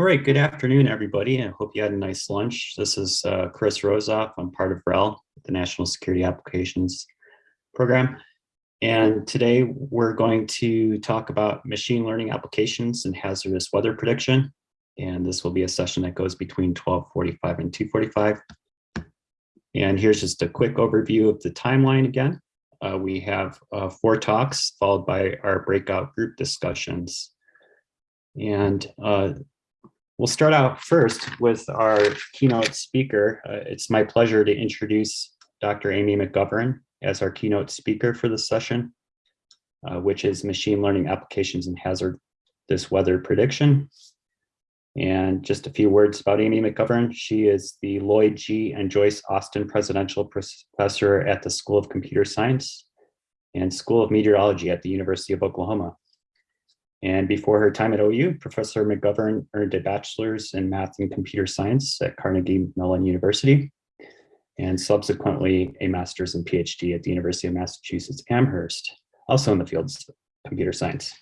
All right, good afternoon, everybody. I hope you had a nice lunch. This is uh, Chris Rozoff. I'm part of RAL, the National Security Applications Program. And today we're going to talk about machine learning applications and hazardous weather prediction. And this will be a session that goes between 1245 and 245. And here's just a quick overview of the timeline again. Uh, we have uh, four talks followed by our breakout group discussions. And uh, We'll start out first with our keynote speaker. Uh, it's my pleasure to introduce Dr. Amy McGovern as our keynote speaker for this session, uh, which is Machine Learning Applications and this Weather Prediction. And just a few words about Amy McGovern. She is the Lloyd G. and Joyce Austin Presidential Professor at the School of Computer Science and School of Meteorology at the University of Oklahoma. And before her time at OU, Professor McGovern earned a bachelor's in math and computer science at Carnegie Mellon University, and subsequently a master's and PhD at the University of Massachusetts Amherst, also in the fields of computer science.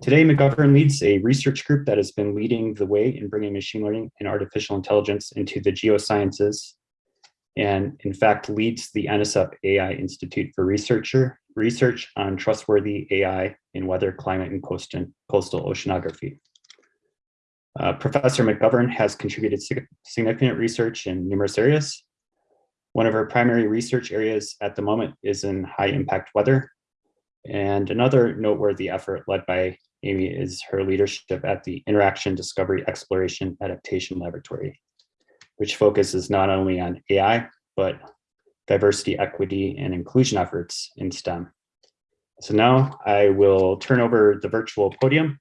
Today, McGovern leads a research group that has been leading the way in bringing machine learning and artificial intelligence into the geosciences, and in fact leads the NSF AI Institute for Researcher research on trustworthy AI in weather, climate, and coastal, coastal oceanography. Uh, Professor McGovern has contributed significant research in numerous areas. One of her primary research areas at the moment is in high impact weather. And another noteworthy effort led by Amy is her leadership at the Interaction Discovery Exploration Adaptation Laboratory, which focuses not only on AI, but diversity, equity, and inclusion efforts in STEM. So now I will turn over the virtual podium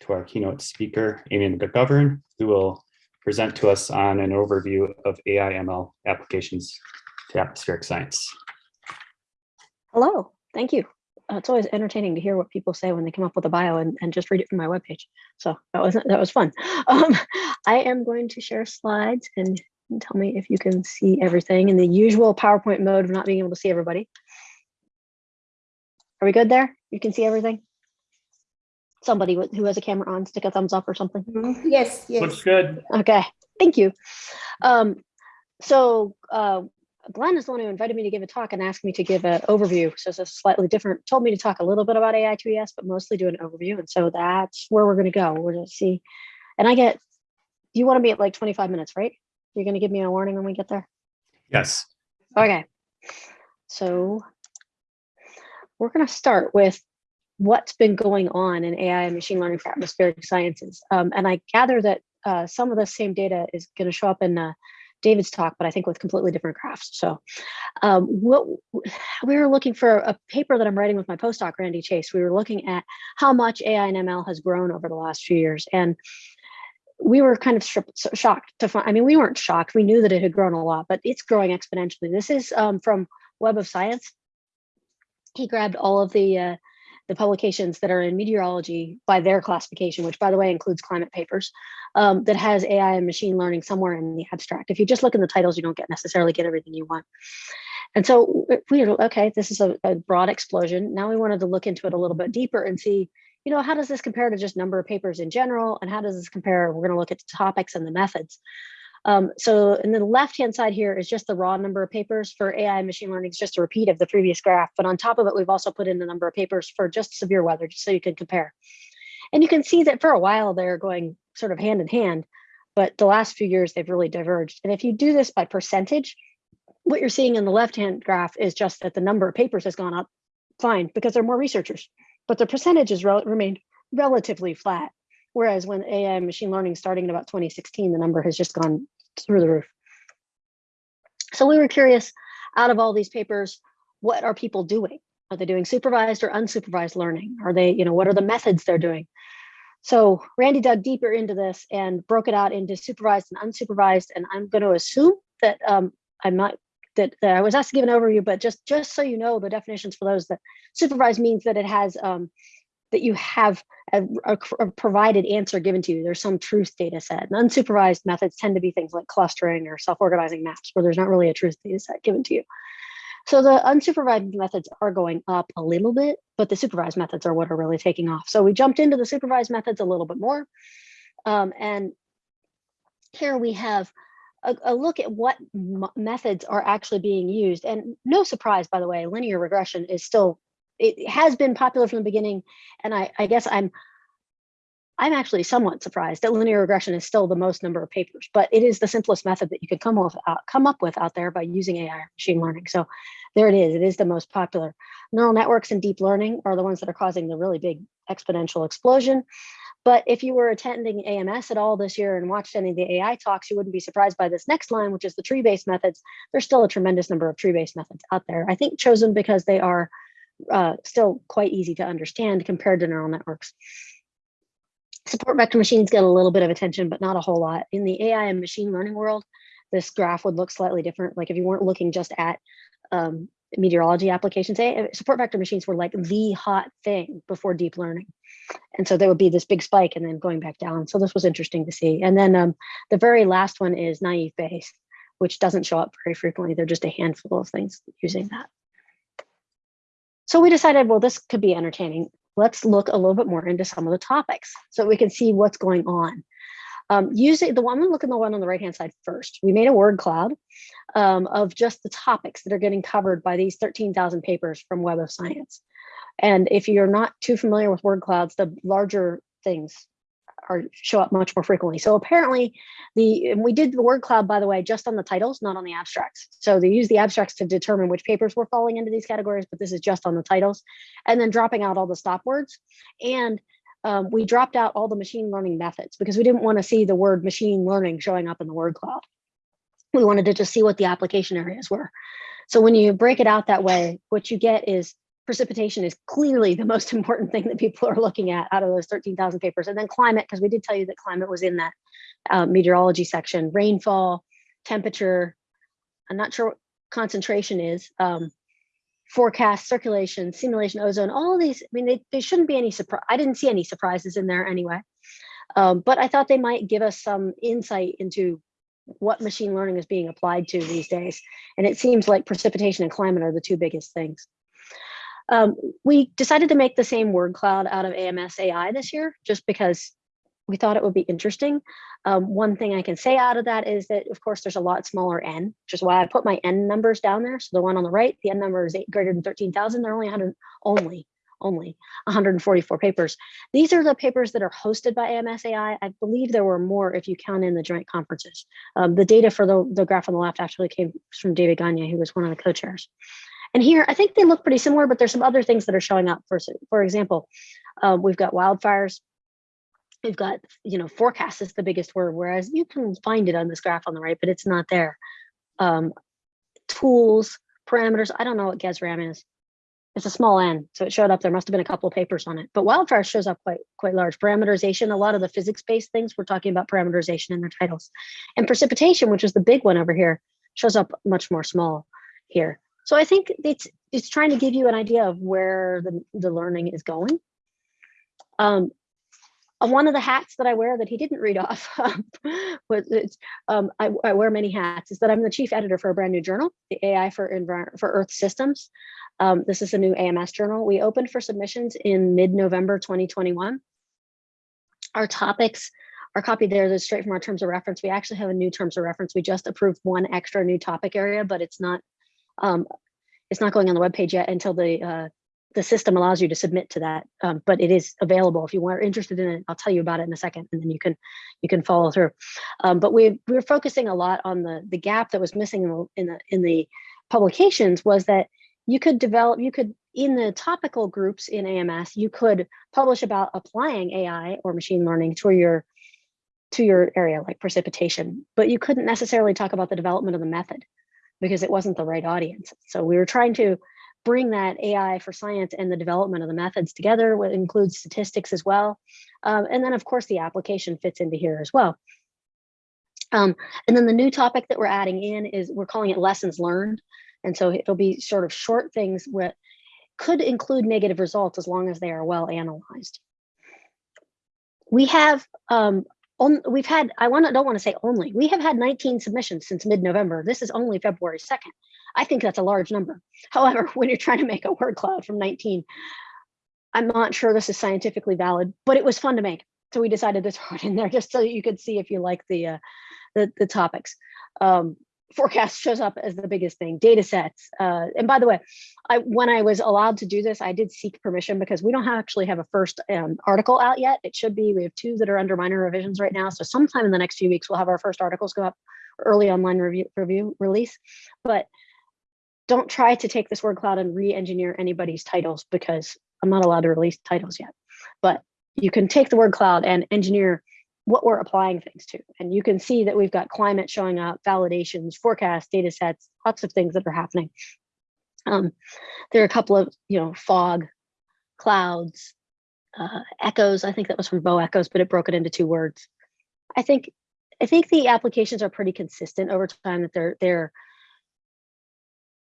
to our keynote speaker, Amy McGovern, who will present to us on an overview of AI ML applications to atmospheric science. Hello, thank you. Uh, it's always entertaining to hear what people say when they come up with a bio and, and just read it from my webpage. So that was that was fun. Um, I am going to share slides and tell me if you can see everything in the usual PowerPoint mode of not being able to see everybody. Are we good there? You can see everything? Somebody who has a camera on, stick a thumbs up or something. Mm-hmm. Yes, yes. Looks good. Okay, thank you. Um, so uh, Glenn is the one who invited me to give a talk and asked me to give an overview. So it's a slightly different, told me to talk a little bit about AI2ES, but mostly do an overview. And so that's where we're gonna go. We're gonna see, and I get, you wanna be at like 25 minutes, right? You're going to give me a warning when we get there? Yes. Okay. So we're going to start with what's been going on in AI and machine learning for atmospheric sciences. Um, and I gather that uh, some of the same data is going to show up in uh, David's talk, but I think with completely different graphs. So um, what we were looking for a paper that I'm writing with my postdoc, Randy Chase. We were looking at how much AI and ML has grown over the last few years. And we were kind of shocked to find, I mean, we weren't shocked. We knew that it had grown a lot, but it's growing exponentially. This is um, from Web of Science. He grabbed all of the uh, the publications that are in meteorology by their classification, which by the way includes climate papers, um, that has AI and machine learning somewhere in the abstract. If you just look in the titles, you don't get necessarily get everything you want. And so we were, okay, this is a, a broad explosion. Now we wanted to look into it a little bit deeper and see you know, how does this compare to just number of papers in general? And how does this compare? We're going to look at the topics and the methods. Um, so in the left-hand side here is just the raw number of papers for AI and machine learning. It's just a repeat of the previous graph. But on top of it, we've also put in the number of papers for just severe weather, just so you can compare. And you can see that for a while, they're going sort of hand in hand. But the last few years, they've really diverged. And if you do this by percentage, what you're seeing in the left-hand graph is just that the number of papers has gone up fine because there are more researchers but the percentages re remained relatively flat. Whereas when AI and machine learning starting in about 2016, the number has just gone through the roof. So we were curious, out of all these papers, what are people doing? Are they doing supervised or unsupervised learning? Are they, you know, what are the methods they're doing? So Randy dug deeper into this and broke it out into supervised and unsupervised. And I'm going to assume that um, I'm not that, that I was asked to give an overview, but just just so you know the definitions for those that supervised means that it has um, that you have a, a, a, provided answer given to you. There's some truth data set. And unsupervised methods tend to be things like clustering or self-organizing maps where there's not really a truth data set given to you. So the unsupervised methods are going up a little bit, but the supervised methods are what are really taking off. So we jumped into the supervised methods a little bit more. Um, and here we have a, a look at what methods are actually being used. And no surprise, by the way, linear regression is still, it has been popular from the beginning. And I, I guess I'm, I'm actually somewhat surprised that linear regression is still the most number of papers, but it is the simplest method that you could come, off, uh, come up with out there by using AI or machine learning. So there it is, it is the most popular. Neural networks and deep learning are the ones that are causing the really big exponential explosion. But if you were attending AMS at all this year and watched any of the AI talks, you wouldn't be surprised by this next line, which is the tree-based methods. There's still a tremendous number of tree-based methods out there. I think chosen because they are uh, still quite easy to understand compared to neural networks. Support vector machines get a little bit of attention, but not a whole lot. In the AI and machine learning world, this graph would look slightly different. Like if you weren't looking just at um, meteorology applications, support vector machines were like the hot thing before deep learning. And so there would be this big spike and then going back down. So this was interesting to see. And then um, the very last one is naive Bayes, which doesn't show up very frequently. They're just a handful of things using that. So we decided, well, this could be entertaining. Let's look a little bit more into some of the topics so we can see what's going on. Um, using the one, gonna look at the one on the right-hand side first. We made a word cloud um, of just the topics that are getting covered by these 13,000 papers from Web of Science. And if you're not too familiar with word clouds, the larger things are show up much more frequently. So apparently the and we did the word cloud, by the way, just on the titles, not on the abstracts. So they use the abstracts to determine which papers were falling into these categories, but this is just on the titles and then dropping out all the stop words. And um, we dropped out all the machine learning methods because we didn't want to see the word machine learning showing up in the word cloud. We wanted to just see what the application areas were. So when you break it out that way, what you get is precipitation is clearly the most important thing that people are looking at out of those 13,000 papers. And then climate, because we did tell you that climate was in that uh, meteorology section, rainfall, temperature, I'm not sure what concentration is, um, forecast, circulation, simulation, ozone, all these, I mean, they, they shouldn't be any surprise. I didn't see any surprises in there anyway. Um, but I thought they might give us some insight into what machine learning is being applied to these days. And it seems like precipitation and climate are the two biggest things. Um, we decided to make the same word cloud out of AMS AI this year, just because we thought it would be interesting. Um, one thing I can say out of that is that, of course, there's a lot smaller n, which is why I put my n numbers down there. So the one on the right, the n number is eight, greater than 13,000. They're only 100, only, only 144 papers. These are the papers that are hosted by AMS AI. I believe there were more if you count in the joint conferences. Um, the data for the, the graph on the left actually came from David Gagne, who was one of the co-chairs. And here, I think they look pretty similar, but there's some other things that are showing up. For, for example, um, we've got wildfires. We've got, you know, forecast is the biggest word, whereas you can find it on this graph on the right, but it's not there. Um, tools, parameters, I don't know what GESRAM is. It's a small n, so it showed up. There must have been a couple of papers on it, but wildfire shows up quite quite large. Parameterization, a lot of the physics-based things, we're talking about parameterization in their titles. And precipitation, which is the big one over here, shows up much more small here. So I think it's it's trying to give you an idea of where the, the learning is going. Um, uh, one of the hats that I wear that he didn't read off, was it's, um, I, I, wear many hats, is that I'm the chief editor for a brand new journal, the AI for, for Earth Systems. Um, this is a new AMS journal. We opened for submissions in mid-November 2021. Our topics are copied there, they're straight from our terms of reference. We actually have a new terms of reference. We just approved one extra new topic area, but it's not um, it's not going on the web page yet until the uh, the system allows you to submit to that. Um, but it is available if you are interested in it. I'll tell you about it in a second, and then you can you can follow through. Um, but we we're focusing a lot on the the gap that was missing in the in the in the publications was that you could develop you could in the topical groups in AMS you could publish about applying AI or machine learning to your to your area like precipitation, but you couldn't necessarily talk about the development of the method because it wasn't the right audience. So we were trying to bring that AI for science and the development of the methods together, which includes statistics as well. Um, and then of course the application fits into here as well. Um, and then the new topic that we're adding in is we're calling it lessons learned. And so it'll be sort of short things that could include negative results as long as they are well analyzed. We have um, on, we've had, I want to, don't want to say only, we have had 19 submissions since mid-November. This is only February 2nd. I think that's a large number. However, when you're trying to make a word cloud from 19, I'm not sure this is scientifically valid, but it was fun to make. so we decided to throw it in there just so you could see if you like the uh, the, the topics. Um, forecast shows up as the biggest thing. Data sets, uh, and by the way, I when I was allowed to do this, I did seek permission because we don't have, actually have a first um, article out yet. It should be. We have two that are under minor revisions right now, so sometime in the next few weeks we'll have our first articles go up, early online review review release. But don't try to take this word cloud and re-engineer anybody's titles because I'm not allowed to release titles yet. But you can take the word cloud and engineer what we're applying things to. And you can see that we've got climate showing up, validations, forecasts, data sets, lots of things that are happening. Um, there are a couple of, you know, fog, clouds, uh, echoes. I think that was from bow echoes, but it broke it into two words. I think I think the applications are pretty consistent over time that they're they're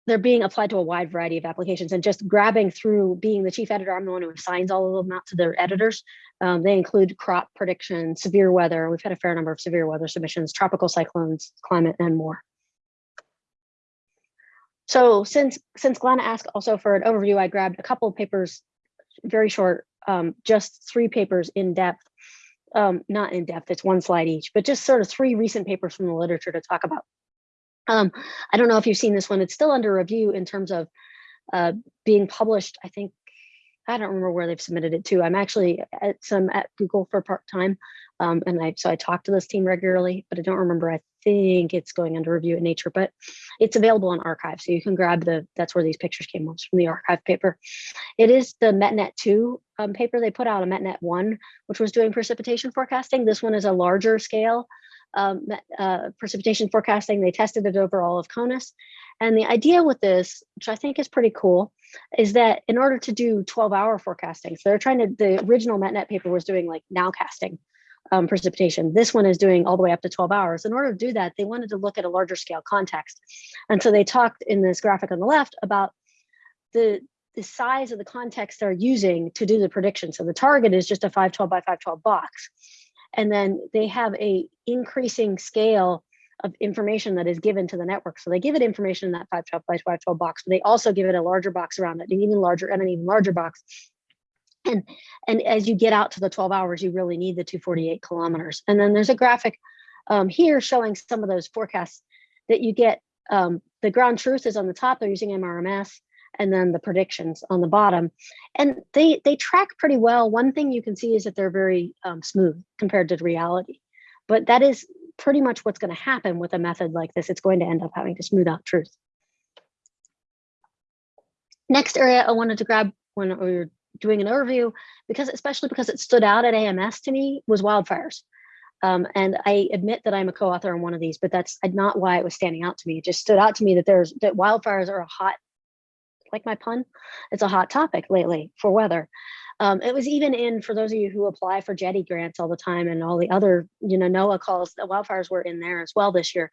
they're being applied to a wide variety of applications and just grabbing through being the chief editor, I'm the one who assigns all of them out to their editors. Um, they include crop prediction, severe weather. We've had a fair number of severe weather submissions, tropical cyclones, climate, and more. So since since Glenn asked also for an overview, I grabbed a couple of papers, very short, um, just three papers in depth, um, not in depth, it's one slide each, but just sort of three recent papers from the literature to talk about. Um, I don't know if you've seen this one. It's still under review in terms of uh, being published. I think I don't remember where they've submitted it to. I'm actually at some at Google for part time, um, and I so I talk to this team regularly, but I don't remember. I think it's going under review at Nature, but it's available on arXiv, so you can grab the. That's where these pictures came from from the arXiv paper. It is the MetNet two um, paper. They put out a MetNet one, which was doing precipitation forecasting. This one is a larger scale um, uh, precipitation forecasting. They tested it over all of CONUS. And the idea with this, which I think is pretty cool, is that in order to do 12 hour forecasting, so they're trying to, the original MetNet paper was doing like nowcasting um, precipitation. This one is doing all the way up to 12 hours. In order to do that, they wanted to look at a larger scale context. And so they talked in this graphic on the left about the, the size of the context they're using to do the prediction. So the target is just a 512 by 512 box and then they have a increasing scale of information that is given to the network. So they give it information in that 512 by 512 box, but they also give it a larger box around it, an even larger and an even larger box. And, and as you get out to the 12 hours, you really need the 248 kilometers. And then there's a graphic um, here showing some of those forecasts that you get. Um, the ground truth is on the top, they're using MRMS and then the predictions on the bottom. And they, they track pretty well. One thing you can see is that they're very um, smooth compared to reality. But that is pretty much what's going to happen with a method like this. It's going to end up having to smooth out truth. Next area I wanted to grab when we were doing an overview, because especially because it stood out at AMS to me, was wildfires. Um, and I admit that I'm a co-author on one of these, but that's not why it was standing out to me. It just stood out to me that there's that wildfires are a hot like my pun? It's a hot topic lately for weather. Um, it was even in, for those of you who apply for JTTI grants all the time and all the other, you know, NOAA calls, the wildfires were in there as well this year.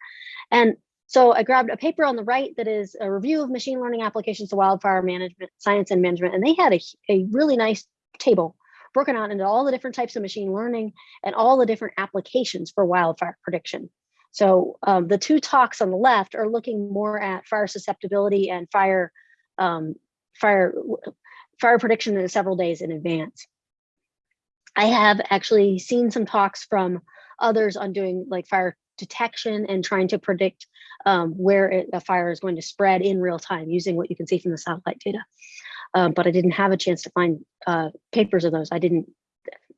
And so I grabbed a paper on the right that is a review of machine learning applications to wildfire management, science and management. And they had a, a really nice table broken out into all the different types of machine learning and all the different applications for wildfire prediction. So um, the two talks on the left are looking more at fire susceptibility and fire um, fire fire prediction in several days in advance. I have actually seen some talks from others on doing like fire detection and trying to predict um, where it, a fire is going to spread in real time using what you can see from the satellite data. Um, but I didn't have a chance to find uh, papers of those. I didn't,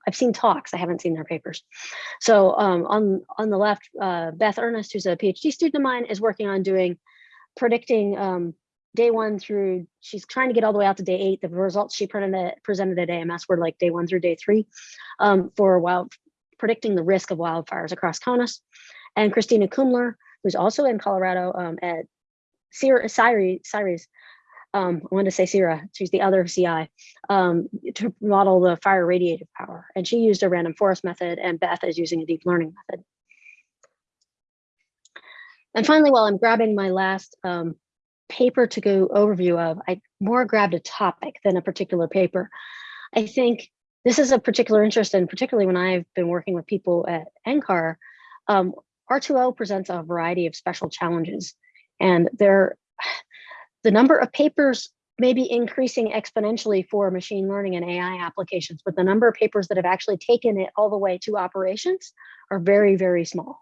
I've seen talks, I haven't seen their papers. So um, on, on the left, uh, Beth Earnest, who's a PhD student of mine, is working on doing predicting um, day one through, she's trying to get all the way out to day eight. The results she presented, presented at AMS were like day one through day three um, for wild, predicting the risk of wildfires across CONUS. And Christina Kumler, who's also in Colorado um, at CIRES, um, I wanted to say CIRA, she's the other CI, um, to model the fire radiative power. And she used a random forest method and Beth is using a deep learning method. And finally, while I'm grabbing my last um, paper to go overview of, I more grabbed a topic than a particular paper. I think this is a particular interest, and particularly when I've been working with people at NCAR, um, R2O presents a variety of special challenges. And there, the number of papers may be increasing exponentially for machine learning and AI applications, but the number of papers that have actually taken it all the way to operations are very, very small.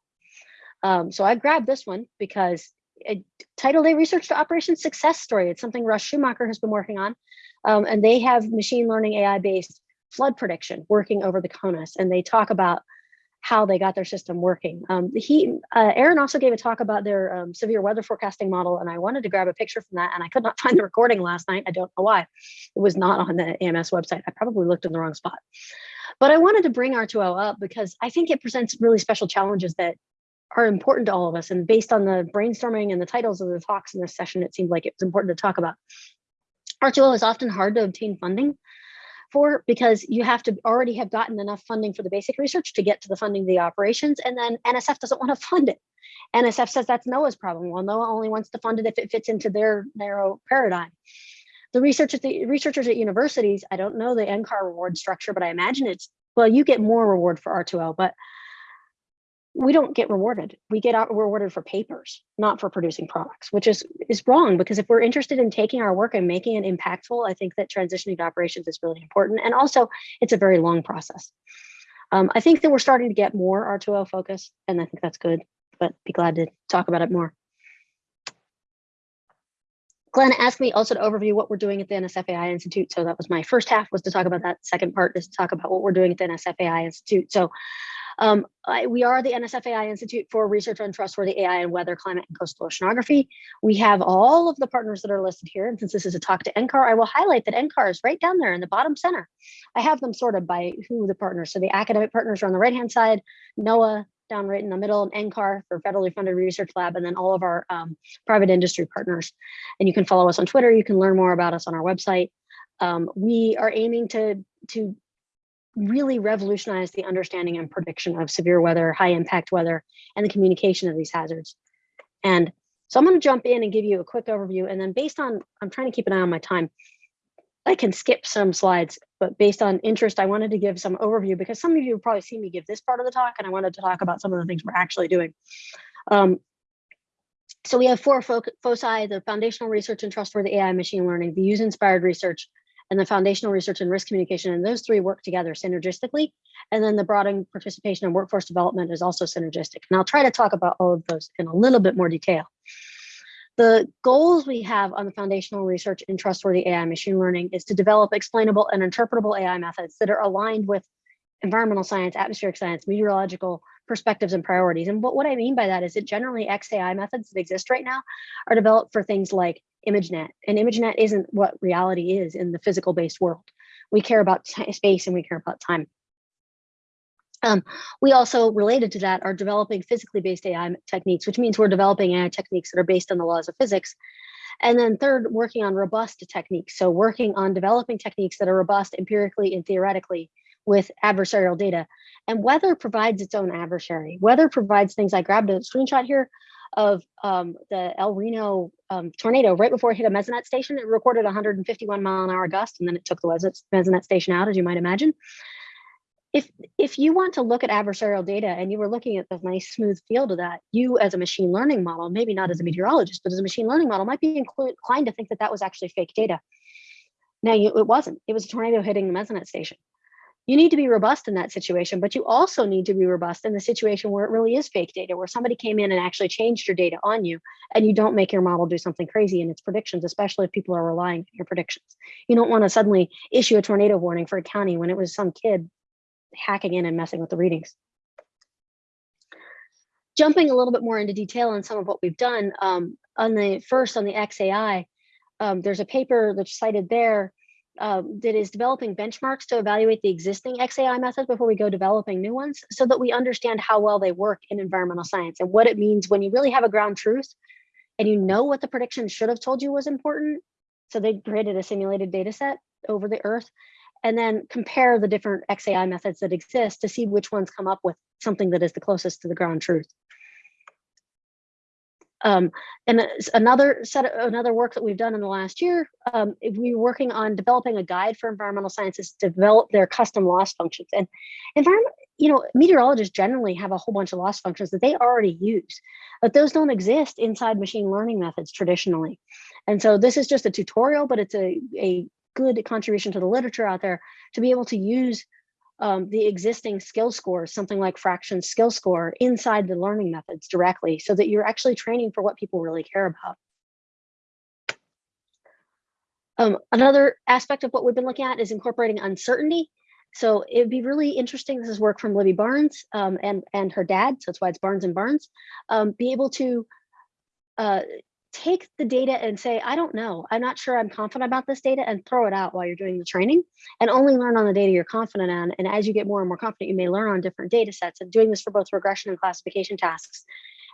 Um, so I grabbed this one because it, Title A Research to Operations Success Story. It's something Russ Schumacher has been working on. Um, and they have machine learning AI based flood prediction working over the CONUS. And they talk about how they got their system working. Um, he, uh, Aaron also gave a talk about their um, severe weather forecasting model, and I wanted to grab a picture from that, and I could not find the recording last night. I don't know why. It was not on the AMS website. I probably looked in the wrong spot. But I wanted to bring R2O up because I think it presents really special challenges that are important to all of us. And based on the brainstorming and the titles of the talks in this session, it seemed like it's important to talk about. R2O is often hard to obtain funding for because you have to already have gotten enough funding for the basic research to get to the funding of the operations and then NSF doesn't want to fund it. NSF says that's NOAA's problem. Well, NOAA only wants to fund it if it fits into their narrow paradigm. The research at the researchers at universities, I don't know the NCAR reward structure, but I imagine it's, well, you get more reward for R2L, but we don't get rewarded. We get rewarded for papers, not for producing products, which is is wrong because if we're interested in taking our work and making it impactful, I think that transitioning to operations is really important. And also, it's a very long process. Um, I think that we're starting to get more R2L focus, and I think that's good, but be glad to talk about it more. Glenn asked me also to overview what we're doing at the NSFAI Institute. So that was my first half was to talk about that. Second part is to talk about what we're doing at the NSFAI Institute. So um, I, we are the NSFAI Institute for Research on Trustworthy AI and Weather, Climate, and Coastal Oceanography. We have all of the partners that are listed here. And since this is a talk to NCAR, I will highlight that NCAR is right down there in the bottom center. I have them sorted by who the partners. So the academic partners are on the right-hand side, NOAA down right in the middle, and NCAR for federally funded research lab, and then all of our um, private industry partners. And you can follow us on Twitter. You can learn more about us on our website. Um, we are aiming to, to really revolutionized the understanding and prediction of severe weather, high impact weather, and the communication of these hazards. And so I'm going to jump in and give you a quick overview. And then based on, I'm trying to keep an eye on my time. I can skip some slides, but based on interest, I wanted to give some overview because some of you have probably seen me give this part of the talk, and I wanted to talk about some of the things we're actually doing. Um, so we have four foci, the foundational research and trustworthy AI machine learning, the use-inspired research, and the foundational research and risk communication. And those three work together synergistically. And then the broadening participation and workforce development is also synergistic. And I'll try to talk about all of those in a little bit more detail. The goals we have on the foundational research in trustworthy AI machine learning is to develop explainable and interpretable AI methods that are aligned with environmental science, atmospheric science, meteorological perspectives and priorities. And what, what I mean by that is that generally XAI methods that exist right now are developed for things like ImageNet. And ImageNet isn't what reality is in the physical based world. We care about space and we care about time. Um, we also, related to that, are developing physically based AI techniques, which means we're developing AI techniques that are based on the laws of physics. And then third, working on robust techniques. So working on developing techniques that are robust empirically and theoretically with adversarial data. And weather provides its own adversary. Weather provides things, I grabbed a screenshot here of um, the El Reno um, tornado right before it hit a mesonet station. It recorded 151 mile an hour gust, and then it took the mesonet station out, as you might imagine. If if you want to look at adversarial data and you were looking at the nice smooth field of that, you as a machine learning model, maybe not as a meteorologist, but as a machine learning model, might be inclined to think that that was actually fake data. Now, you, it wasn't. It was a tornado hitting the mesonet station you need to be robust in that situation, but you also need to be robust in the situation where it really is fake data, where somebody came in and actually changed your data on you, and you don't make your model do something crazy in its predictions, especially if people are relying on your predictions. You don't want to suddenly issue a tornado warning for a county when it was some kid hacking in and messing with the readings. Jumping a little bit more into detail on some of what we've done, um, on the first on the XAI, um, there's a paper that's cited there um, that is developing benchmarks to evaluate the existing XAI methods before we go developing new ones so that we understand how well they work in environmental science and what it means when you really have a ground truth and you know what the prediction should have told you was important. So they created a simulated data set over the earth and then compare the different XAI methods that exist to see which ones come up with something that is the closest to the ground truth. Um, and another set of another work that we've done in the last year, um, we were working on developing a guide for environmental scientists to develop their custom loss functions. And environment, you know, meteorologists generally have a whole bunch of loss functions that they already use, but those don't exist inside machine learning methods traditionally. And so this is just a tutorial, but it's a, a good contribution to the literature out there to be able to use um, the existing skill scores, something like fraction skill score inside the learning methods directly so that you're actually training for what people really care about. Um, another aspect of what we've been looking at is incorporating uncertainty. So it'd be really interesting, this is work from Libby Barnes um, and, and her dad, so that's why it's Barnes and Barnes, um, be able to uh, take the data and say, I don't know, I'm not sure I'm confident about this data and throw it out while you're doing the training and only learn on the data you're confident on. And as you get more and more confident, you may learn on different data sets and doing this for both regression and classification tasks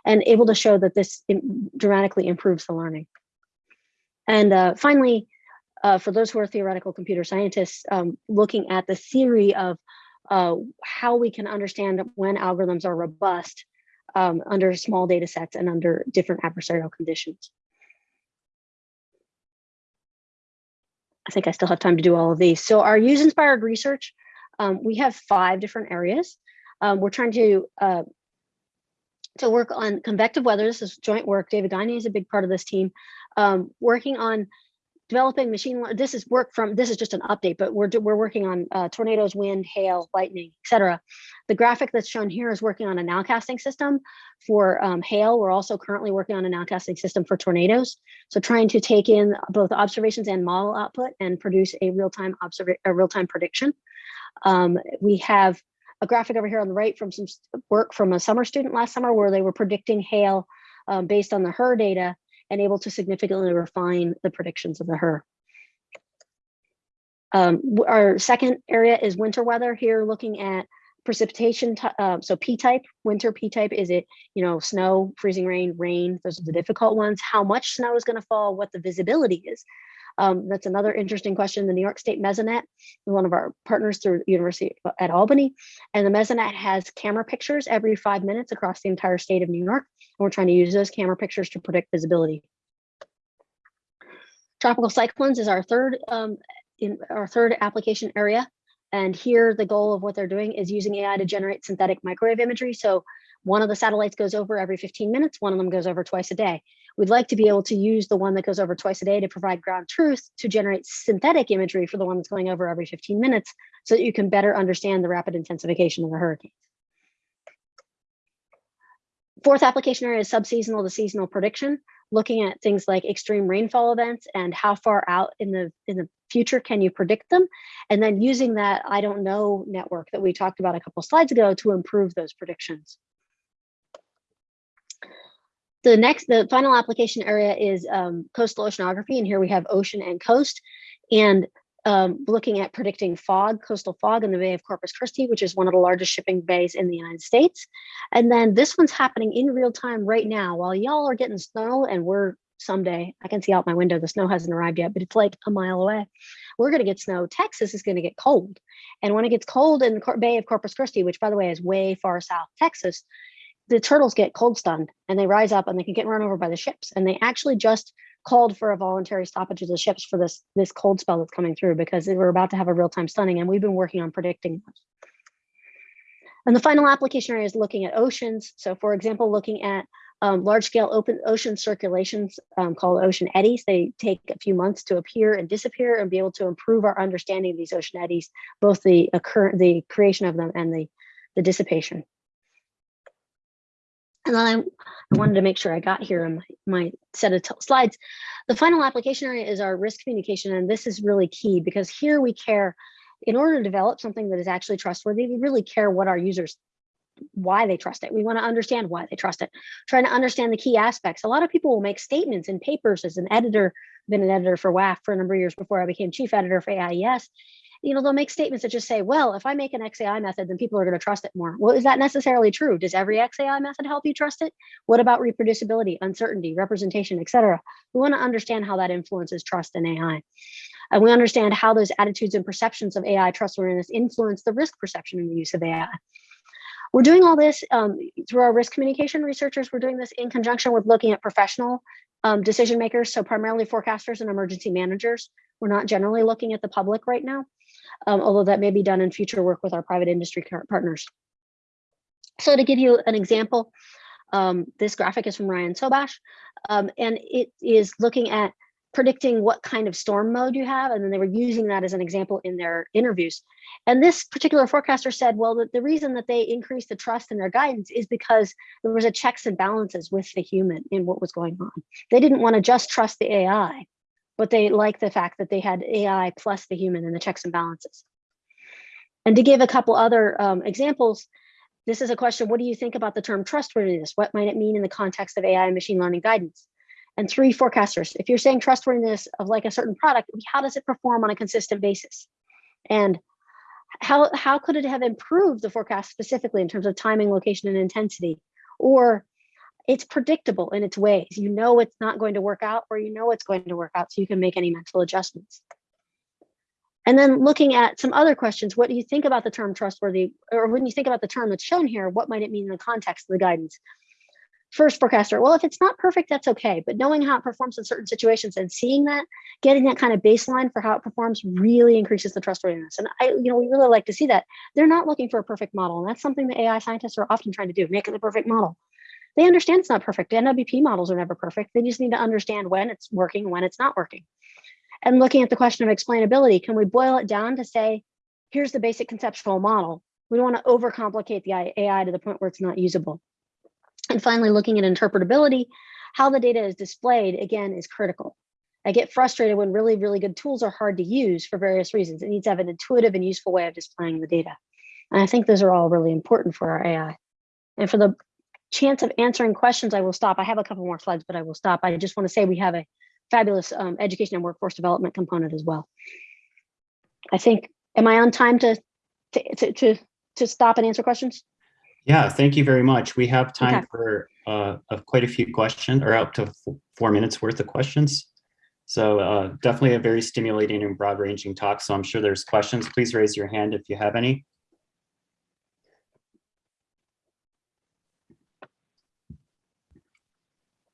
and able to show that this dramatically improves the learning. And uh, finally, uh, for those who are theoretical computer scientists, um, looking at the theory of uh, how we can understand when algorithms are robust um, under small data sets and under different adversarial conditions. I think I still have time to do all of these. So our use inspired research, um, we have five different areas. Um, we're trying to uh, to work on convective weather. This is joint work. David Gagne is a big part of this team, um, working on developing machine learning, this is work from this is just an update but we're we're working on uh, tornadoes wind hail lightning etc the graphic that's shown here is working on a nowcasting system for um, hail. We're also currently working on a nowcasting system for tornadoes. So trying to take in both observations and model output and produce a real-time a real-time prediction. Um, we have a graphic over here on the right from some work from a summer student last summer where they were predicting hail um, based on the HRRR data and able to significantly refine the predictions of the HRRR. Um, our second area is winter weather here, looking at precipitation. Uh, so P-type, winter P-type, is it, you know, snow, freezing rain, rain, those are the difficult ones. How much snow is gonna fall, what the visibility is. Um, that's another interesting question. The New York State Mesonet, one of our partners through University at Albany, and the Mesonet has camera pictures every five minutes across the entire state of New York. And we're trying to use those camera pictures to predict visibility. Tropical cyclones is our third um, in our third application area. And here the goal of what they're doing is using AI to generate synthetic microwave imagery. So one of the satellites goes over every 15 minutes, one of them goes over twice a day. We'd like to be able to use the one that goes over twice a day to provide ground truth to generate synthetic imagery for the one that's going over every 15 minutes so that you can better understand the rapid intensification of the hurricane. Fourth application area is subseasonal to seasonal prediction, looking at things like extreme rainfall events and how far out in the in the future can you predict them, and then using that I don't know network that we talked about a couple slides ago to improve those predictions. The next, the final application area is um, coastal oceanography, and here we have ocean and coast, and um, looking at predicting fog, coastal fog in the Bay of Corpus Christi, which is one of the largest shipping bays in the United States. And then this one's happening in real time right now while y'all are getting snow and we're someday, I can see out my window, the snow hasn't arrived yet, but it's like a mile away. We're gonna get snow. Texas is gonna get cold. And when it gets cold in the Bay of Corpus Christi, which by the way is way far south Texas, the turtles get cold stunned and they rise up and they can get run over by the ships. And they actually just called for a voluntary stoppage of the ships for this, this cold spell that's coming through because we're about to have a real-time stunning and we've been working on predicting. And the final application area is looking at oceans. So for example, looking at um, large scale open ocean circulations um, called ocean eddies. They take a few months to appear and disappear and be able to improve our understanding of these ocean eddies, both the occur the creation of them and the, the dissipation. And then I, wanted to make sure I got here in my, my set of slides. The final application area is our risk communication. And this is really key because here we care, in order to develop something that is actually trustworthy, we really care what our users, why they trust it. We want to understand why they trust it, trying to understand the key aspects. A lot of people will make statements in papers as an editor, been an editor for WAF for a number of years before I became chief editor for AIES you know, they'll make statements that just say, well, if I make an XAI method, then people are going to trust it more. Well, is that necessarily true? Does every XAI method help you trust it? What about reproducibility, uncertainty, representation, etc.? We want to understand how that influences trust in AI. And we understand how those attitudes and perceptions of AI trustworthiness influence the risk perception in the use of AI. We're doing all this um, through our risk communication researchers. We're doing this in conjunction with looking at professional um, decision makers, so primarily forecasters and emergency managers. We're not generally looking at the public right now, um, although that may be done in future work with our private industry partners. So to give you an example, um, this graphic is from Ryan Sobash, um, and it is looking at predicting what kind of storm mode you have. And then they were using that as an example in their interviews. And this particular forecaster said, well, the, the reason that they increased the trust in their guidance is because there was a checks and balances with the human in what was going on. They didn't want to just trust the AI, but they like the fact that they had AI plus the human and the checks and balances. And to give a couple other um, examples, this is a question, what do you think about the term trustworthiness? What might it mean in the context of AI and machine learning guidance? and three forecasters. If you're saying trustworthiness of like a certain product, how does it perform on a consistent basis? And how, how could it have improved the forecast specifically in terms of timing, location, and intensity? Or it's predictable in its ways. You know it's not going to work out or you know it's going to work out so you can make any mental adjustments. And then looking at some other questions, what do you think about the term trustworthy? Or when you think about the term that's shown here, what might it mean in the context of the guidance? first forecaster, well, if it's not perfect, that's okay. But knowing how it performs in certain situations and seeing that, getting that kind of baseline for how it performs really increases the trustworthiness. And I, you know, we really like to see that. They're not looking for a perfect model. And that's something the AI scientists are often trying to do, make it the perfect model. They understand it's not perfect. NWP models are never perfect. They just need to understand when it's working when it's not working. And looking at the question of explainability, can we boil it down to say, here's the basic conceptual model. We don't want to overcomplicate the AI to the point where it's not usable. And finally, looking at interpretability, how the data is displayed, again, is critical. I get frustrated when really, really good tools are hard to use for various reasons. It needs to have an intuitive and useful way of displaying the data. And I think those are all really important for our AI. And for the chance of answering questions, I will stop. I have a couple more slides, but I will stop. I just want to say we have a fabulous um, education and workforce development component as well. I think, am I on time to, to, to, to stop and answer questions? Yeah, thank you very much. We have time Okay. for uh, uh, quite a few questions or up to four minutes worth of questions. So uh, definitely a very stimulating and broad ranging talk. So I'm sure there's questions. Please raise your hand if you have any.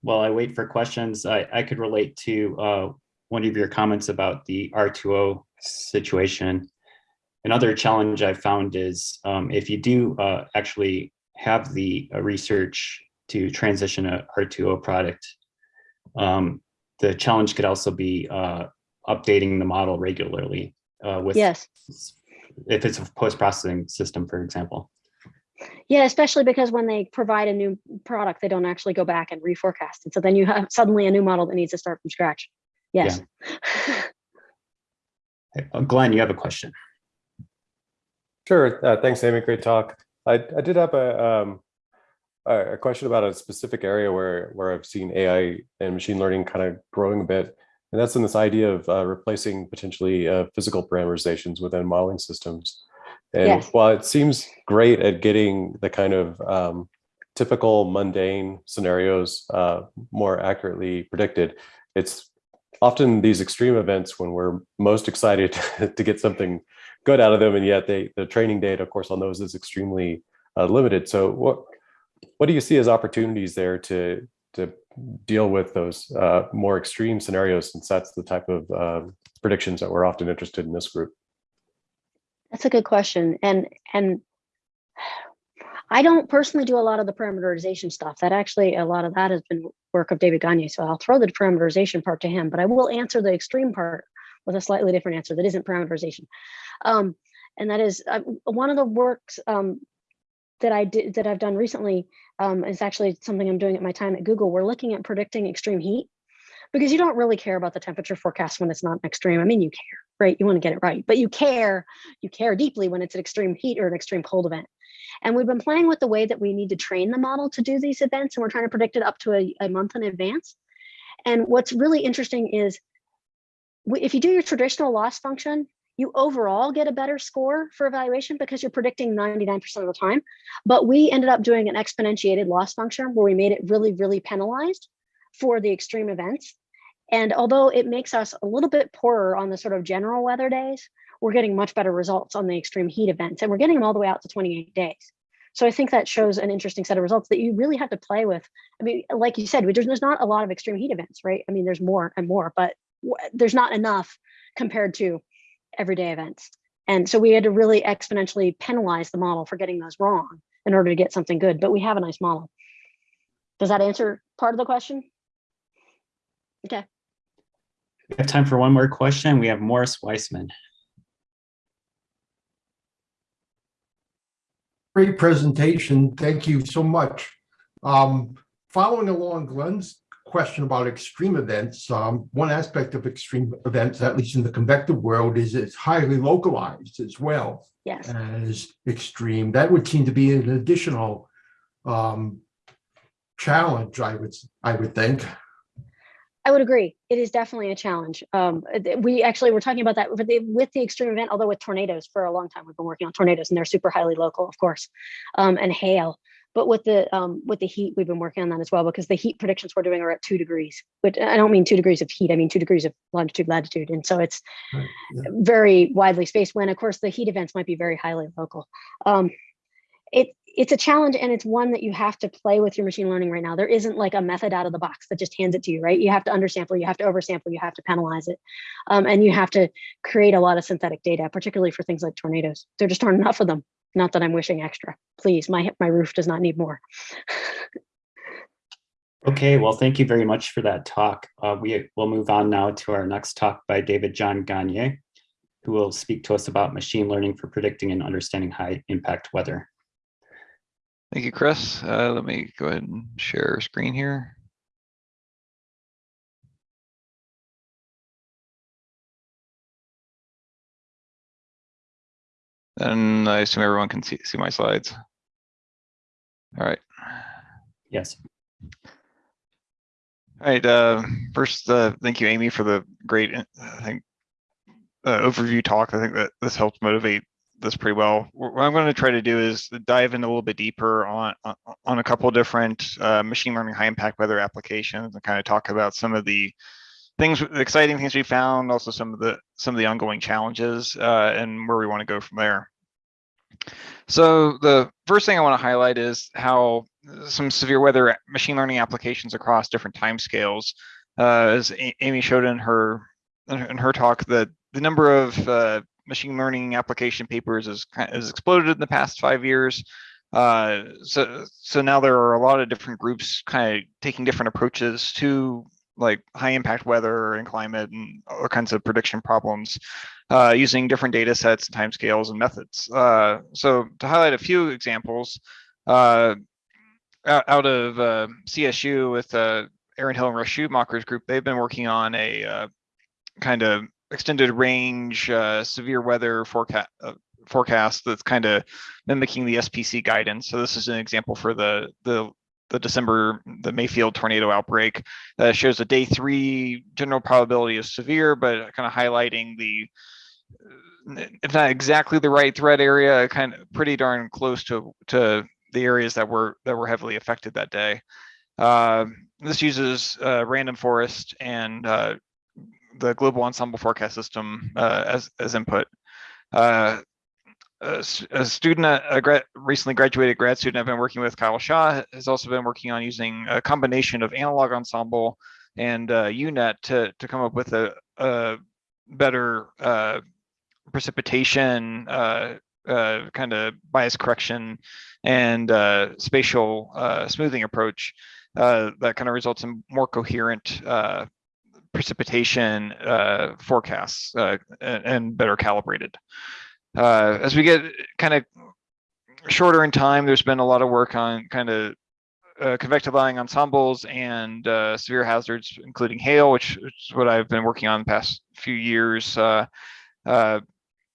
While I wait for questions, I, I could relate to uh, one of your comments about the R2O situation. Another challenge I found is um, if you do uh, actually have the uh, research to transition a R2O product, um, the challenge could also be uh, updating the model regularly uh, with Yes. if it's a post-processing system, for example. Yeah, especially because when they provide a new product, they don't actually go back and reforecast. And so then you have suddenly a new model that needs to start from scratch. Yes. Uh, Glenn, you have a question. Sure. Uh, thanks, Amy. Great talk. I, I did have a, um, a a question about a specific area where, where I've seen AI and machine learning kind of growing a bit. And that's in this idea of uh, replacing potentially uh, physical parameterizations within modeling systems. And Yes. while it seems great at getting the kind of um, typical mundane scenarios uh, more accurately predicted, it's often these extreme events when we're most excited to get something good out of them, and yet they the training data, of course, on those is extremely uh, limited. So what what do you see as opportunities there to to deal with those uh, more extreme scenarios, since that's the type of uh, predictions that we're often interested in this group? That's a good question. And and I don't personally do a lot of the parameterization stuff. That actually a lot of that has been work of David Gagne. So I'll throw the parameterization part to him, but I will answer the extreme part with a slightly different answer that isn't parameterization. Um, and that is uh, one of the works um, that I did that I've done recently um, is actually something I'm doing at my time at Google. We're looking at predicting extreme heat because you don't really care about the temperature forecast when it's not extreme. I mean, you care, right? You want to get it right, but you care, you care deeply when it's an extreme heat or an extreme cold event. And we've been playing with the way that we need to train the model to do these events, and we're trying to predict it up to a, a month in advance. And what's really interesting is if you do your traditional loss function, you overall get a better score for evaluation because you're predicting 99% of the time. But we ended up doing an exponentiated loss function where we made it really, really penalized for the extreme events. And although it makes us a little bit poorer on the sort of general weather days, we're getting much better results on the extreme heat events and we're getting them all the way out to 28 days. So I think that shows an interesting set of results that you really have to play with. I mean, like you said, there's, not a lot of extreme heat events, right? I mean, there's more and more, but there's not enough compared to everyday events. And so we had to really exponentially penalize the model for getting those wrong in order to get something good, but we have a nice model. Does that answer part of the question? Okay, We have time for one more question. We have Morris Weisman. Great presentation. Thank you so much. Um, following along Glenn's question about extreme events, um, one aspect of extreme events, at least in the convective world, is it's highly localized as well yes. as extreme. That would seem to be an additional um, challenge, I would, I would think. I would agree. It is definitely a challenge. Um, we actually were talking about that with the, with the extreme event, although with tornadoes for a long time, we've been working on tornadoes and they're super highly local, of course, um, and hail. But with the um, with the heat, we've been working on that as well because the heat predictions we're doing are at two degrees. But I don't mean two degrees of heat. I mean two degrees of longitude, latitude, and so it's Right, yeah. very widely spaced. When of course the heat events might be very highly local. Um, it it's a challenge and it's one that you have to play with your machine learning right now. There isn't like a method out of the box that just hands it to you, right? You have to undersample, you have to oversample, you have to penalize it, um, and you have to create a lot of synthetic data, particularly for things like tornadoes. There just aren't enough of them. Not that I'm wishing extra. Please, my my roof does not need more. Okay, well, thank you very much for that talk. Uh, we will move on now to our next talk by David John Gagne, who will speak to us about machine learning for predicting and understanding high impact weather. Thank you, Chris. Uh, let me go ahead and share screen here. And I assume everyone can see, see my slides. All right. Yes. All right, uh, first, uh, thank you, Amy, for the great, uh, I think, uh, overview talk. I think that this helped motivate this pretty well. What I'm going to try to do is dive in a little bit deeper on, on- a couple different, uh, machine learning high impact weather applications and kind of talk about some of the things, the exciting things we found, also some of the, some of the ongoing challenges, uh, and where we want to go from there. So the first thing I want to highlight is how some severe weather machine learning applications across different timescales. Uh, as Amy showed in her in her- in her talk, that the number of uh, machine learning application papers has has exploded in the past five years. Uh, so so now there are a lot of different groups kind of taking different approaches to like high impact weather and climate and other kinds of prediction problems uh, using different data sets, timescales, and methods. Uh, so to highlight a few examples, uh, out, of uh, CSU with uh, Aaron Hill and Russ Schumacher's group, they've been working on a uh, kind of extended range uh, severe weather forecast uh, forecast that's kind of mimicking the SPC guidance. So this is an example for the the the December the Mayfield tornado outbreak that shows a day three general probability of severe, but kind of highlighting the uh, if not exactly the right threat area, kind of pretty darn close to to the areas that were that were heavily affected that day. Uh, this uses uh, random forest and uh, the global ensemble forecast system uh, as as input. Uh, a, student, a recently graduated grad student I've been working with, Kyle Sha, has also been working on using a combination of analog ensemble and uh, UNet to to come up with a, a better uh, precipitation uh, uh, kind of bias correction and uh, spatial uh, smoothing approach uh, that kind of results in more coherent uh, precipitation uh, forecasts uh, and, and better calibrated. Uh, as we get kind of shorter in time, there's been a lot of work on kind of uh, convection allowing ensembles and uh, severe hazards, including hail, which, is what I've been working on the past few years.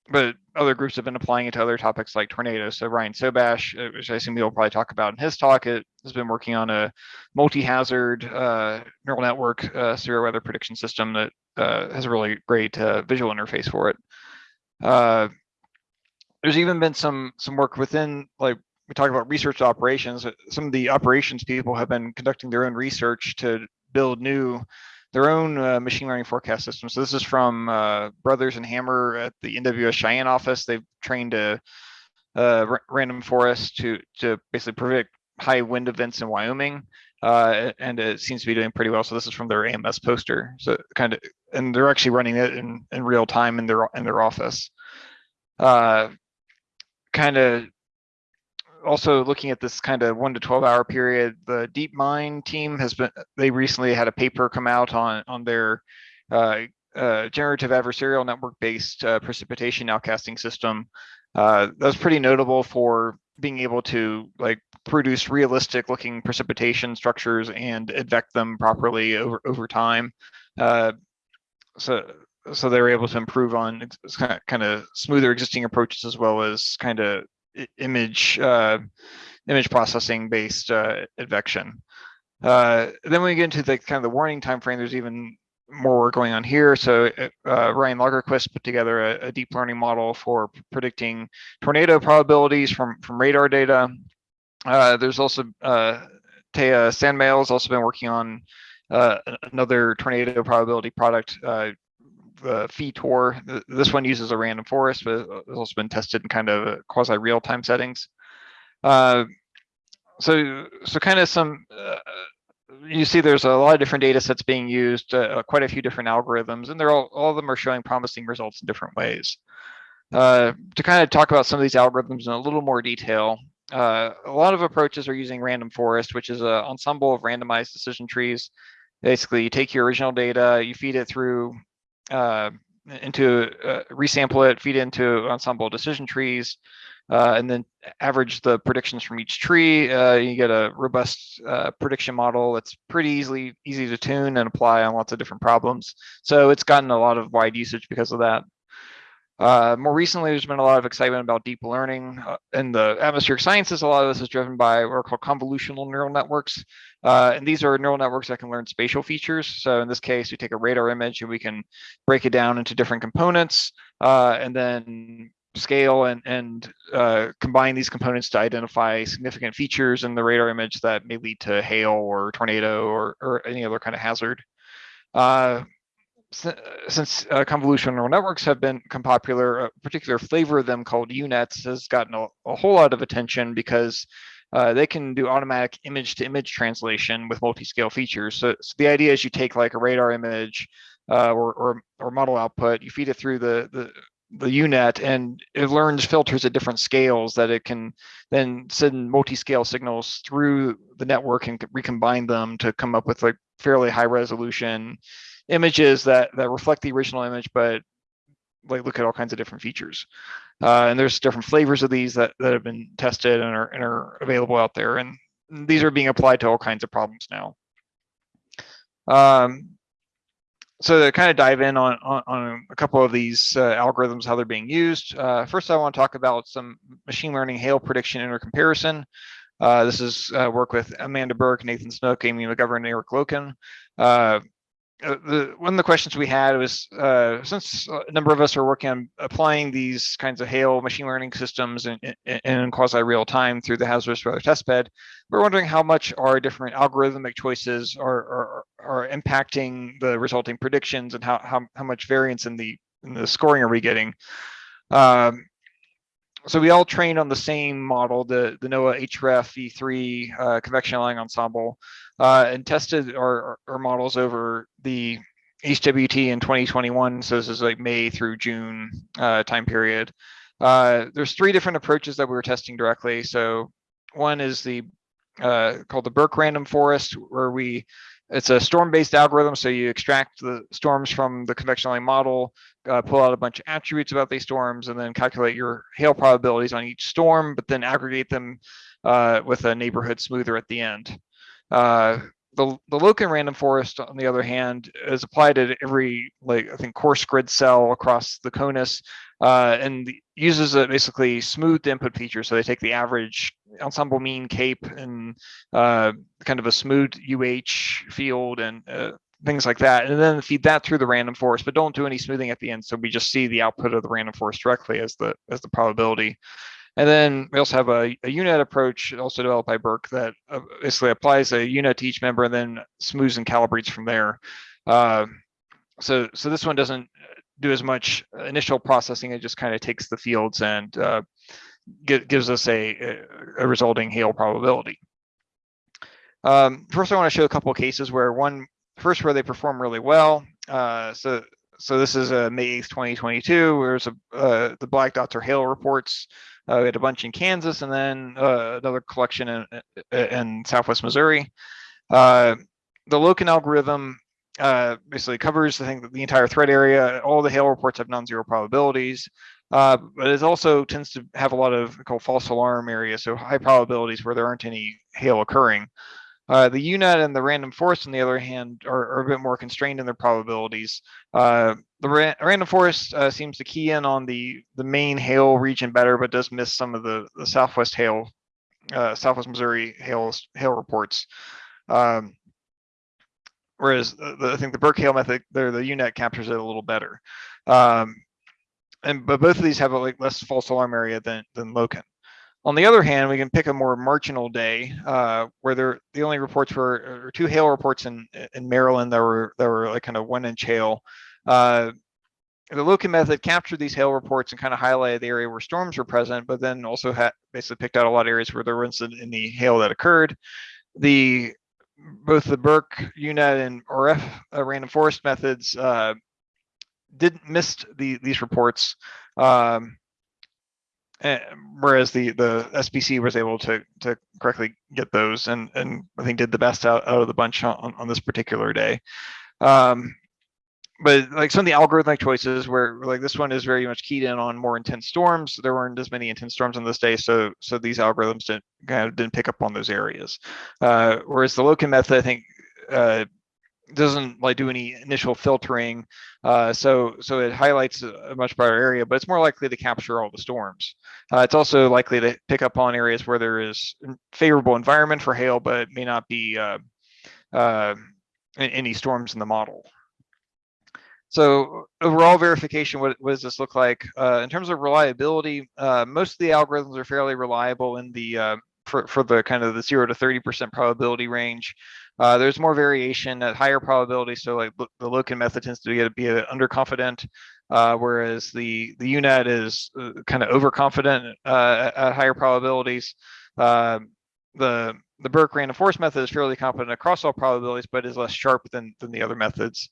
But other groups have been applying it to other topics like tornadoes. So Ryan Sobash, uh, which I assume he'll probably talk about in his talk, it has been working on a multi-hazard uh, neural network uh, severe weather prediction system that uh, has a really great uh, visual interface for it. Uh, there's even been some some work within like we talk about research operations. Some of the operations people have been conducting their own research to build new their own uh, machine learning forecast system. So this is from uh, Brothers and Hammer at the NWS Cheyenne office. They've trained a ra- random forest to, to basically predict high wind events in Wyoming. Uh, and it seems to be doing pretty well. So this is from their AMS poster. So kind of, and they're actually running it in, in real time in their, in their office. Uh, kind of also looking at this kind of one to 12 hour period, the DeepMind team has been, they recently had a paper come out on, on their uh, uh, generative adversarial network based uh, precipitation nowcasting system. Uh, that was pretty notable for being able to like produce realistic looking precipitation structures and advect them properly over, over time. Uh, so, so they were able to improve on kind of, kind of smoother existing approaches as well as kind of image uh, image processing based uh, advection. Uh, then when we get into the kind of the warning time frame, there's even more work going on here. So uh, Ryan Lagerquist put together a, a deep learning model for predicting tornado probabilities from from radar data. Uh, there's also uh, Thea Sandmael has also been working on uh, another tornado probability product, uh. Th- This one uses a random forest, but it's also been tested in kind of quasi real time settings. Uh, so, so kind of some, uh, you see there's a lot of different data sets being used, uh, quite a few different algorithms, and they're all, all of them are showing promising results in different ways. Uh, to kind of talk about some of these algorithms in a little more detail, uh, a lot of approaches are using random forest, which is an ensemble of randomized decision trees. Basically, you take your original data, you feed it through uh, into uh, resample it, feed it into ensemble decision trees, uh, and then average the predictions from each tree. Uh, you get a robust uh, prediction model that's pretty easily easy to tune and apply on lots of different problems. So it's gotten a lot of wide usage because of that. Uh, more recently, there's been a lot of excitement about deep learning uh, in the atmospheric sciences. A lot of this is driven by what are called convolutional neural networks. Uh, and these are neural networks that can learn spatial features. So in this case, we take a radar image and we can break it down into different components uh, and then scale and, and uh, combine these components to identify significant features in the radar image that may lead to hail or tornado or, or any other kind of hazard. Uh, since uh, convolutional neural networks have been popular, a particular flavor of them called UNets has gotten a, a whole lot of attention because uh, they can do automatic image to image translation with multi-scale features. So, so the idea is you take like a radar image uh, or, or, or model output, you feed it through the, the, the UNet and it learns filters at different scales that it can then send multi-scale signals through the network and recombine them to come up with like fairly high resolution images that that reflect the original image, but like look at all kinds of different features. Uh, and there's different flavors of these that, that have been tested and are, and are available out there. And these are being applied to all kinds of problems now. Um, so to kind of dive in on, on, on a couple of these uh, algorithms, how they're being used. Uh, first, I want to talk about some machine learning hail prediction intercomparison. Uh, this is uh, work with Amanda Burke, Nathan Snook, Amy McGovern, Eric Loken. Uh, the one of the questions we had was uh, since a number of us are working on applying these kinds of hail machine learning systems in, in, in quasi real time through the hazardous weather testbed, we're wondering how much our different algorithmic choices are, are, are impacting the resulting predictions and how, how, how much variance in the in the scoring are we getting. Um, so we all trained on the same model, the, the NOAA HREF V3 uh, convection allowing ensemble, uh, and tested our, our models over the HWT in 2021. So this is like May through June uh, time period. Uh, there's three different approaches that we were testing directly. So one is the uh, called the Burke random forest, where we it's a storm-based algorithm. So you extract the storms from the convection allowing model, uh, pull out a bunch of attributes about these storms, and then calculate your hail probabilities on each storm, but then aggregate them uh, with a neighborhood smoother at the end. Uh, the, the Loken random forest, on the other hand, is applied at every, like, I think, coarse grid cell across the CONUS uh, and uses a basically smooth input feature. So they take the average ensemble mean cape and uh, kind of a smooth UH field and uh, things like that, and then feed that through the random forest, but don't do any smoothing at the end. So we just see the output of the random forest directly as the as the probability. And then we also have a, a UNet approach also developed by Burke that uh, basically applies a UNet to each member and then smooths and calibrates from there. Uh, so, so this one doesn't do as much initial processing. It just kind of takes the fields and uh, gi- gives us a, a resulting hail probability. Um, first, I want to show a couple of cases where one, first where they perform really well. Uh, so, so this is uh, May 8th, 2022, where a, uh, the black dots are hail reports. Uh, we had a bunch in Kansas and then uh, another collection in, in Southwest Missouri. Uh, the Loken algorithm uh, basically covers, I think, the entire threat area. All the hail reports have non-zero probabilities, uh, but it also tends to have a lot of called false alarm areas, so high probabilities where there aren't any hail occurring. Uh, the UNet and the random forest, on the other hand, are, are a bit more constrained in their probabilities. Uh, the ra random forest uh, seems to key in on the the main hail region better, but does miss some of the, the southwest hail, uh, southwest Missouri hail hail reports. Um, whereas the, I think the Burke Hail method, there the UNet captures it a little better. Um, and but both of these have a like less false alarm area than than Loken. On the other hand, we can pick a more marginal day uh, where there the only reports were or two hail reports in in Maryland that were that were like kind of one inch hail. Uh, the Loken method captured these hail reports and kind of highlighted the area where storms were present, but then also had basically picked out a lot of areas where there wasn't any hail that occurred. The both the Burke, UNet, and RF uh, random forest methods uh, did missed the, these reports, um, and, whereas the the SPC was able to to correctly get those and and I think did the best out, out of the bunch on, on this particular day. Um, but like some of the algorithmic choices where like this one is very much keyed in on more intense storms there weren't as many intense storms on this day so so these algorithms didn't kind of didn't pick up on those areas. Uh, whereas the Loken method i think uh, doesn't like do any initial filtering uh, so so it highlights a much broader area but it's more likely to capture all the storms. Uh, it's also likely to pick up on areas where there is favorable environment for hail but may not be uh, uh, any storms in the model so overall verification, what, what does this look like? Uh, in terms of reliability, uh, most of the algorithms are fairly reliable in the uh, for, for the kind of the zero to 30% probability range. Uh, there's more variation at higher probability. So like the Loken method tends to be, be underconfident, uh, whereas the, the UNet is uh, kind of overconfident at, at, higher probabilities. the the Burke random forest method is fairly confident across all probabilities, but is less sharp than, than the other methods.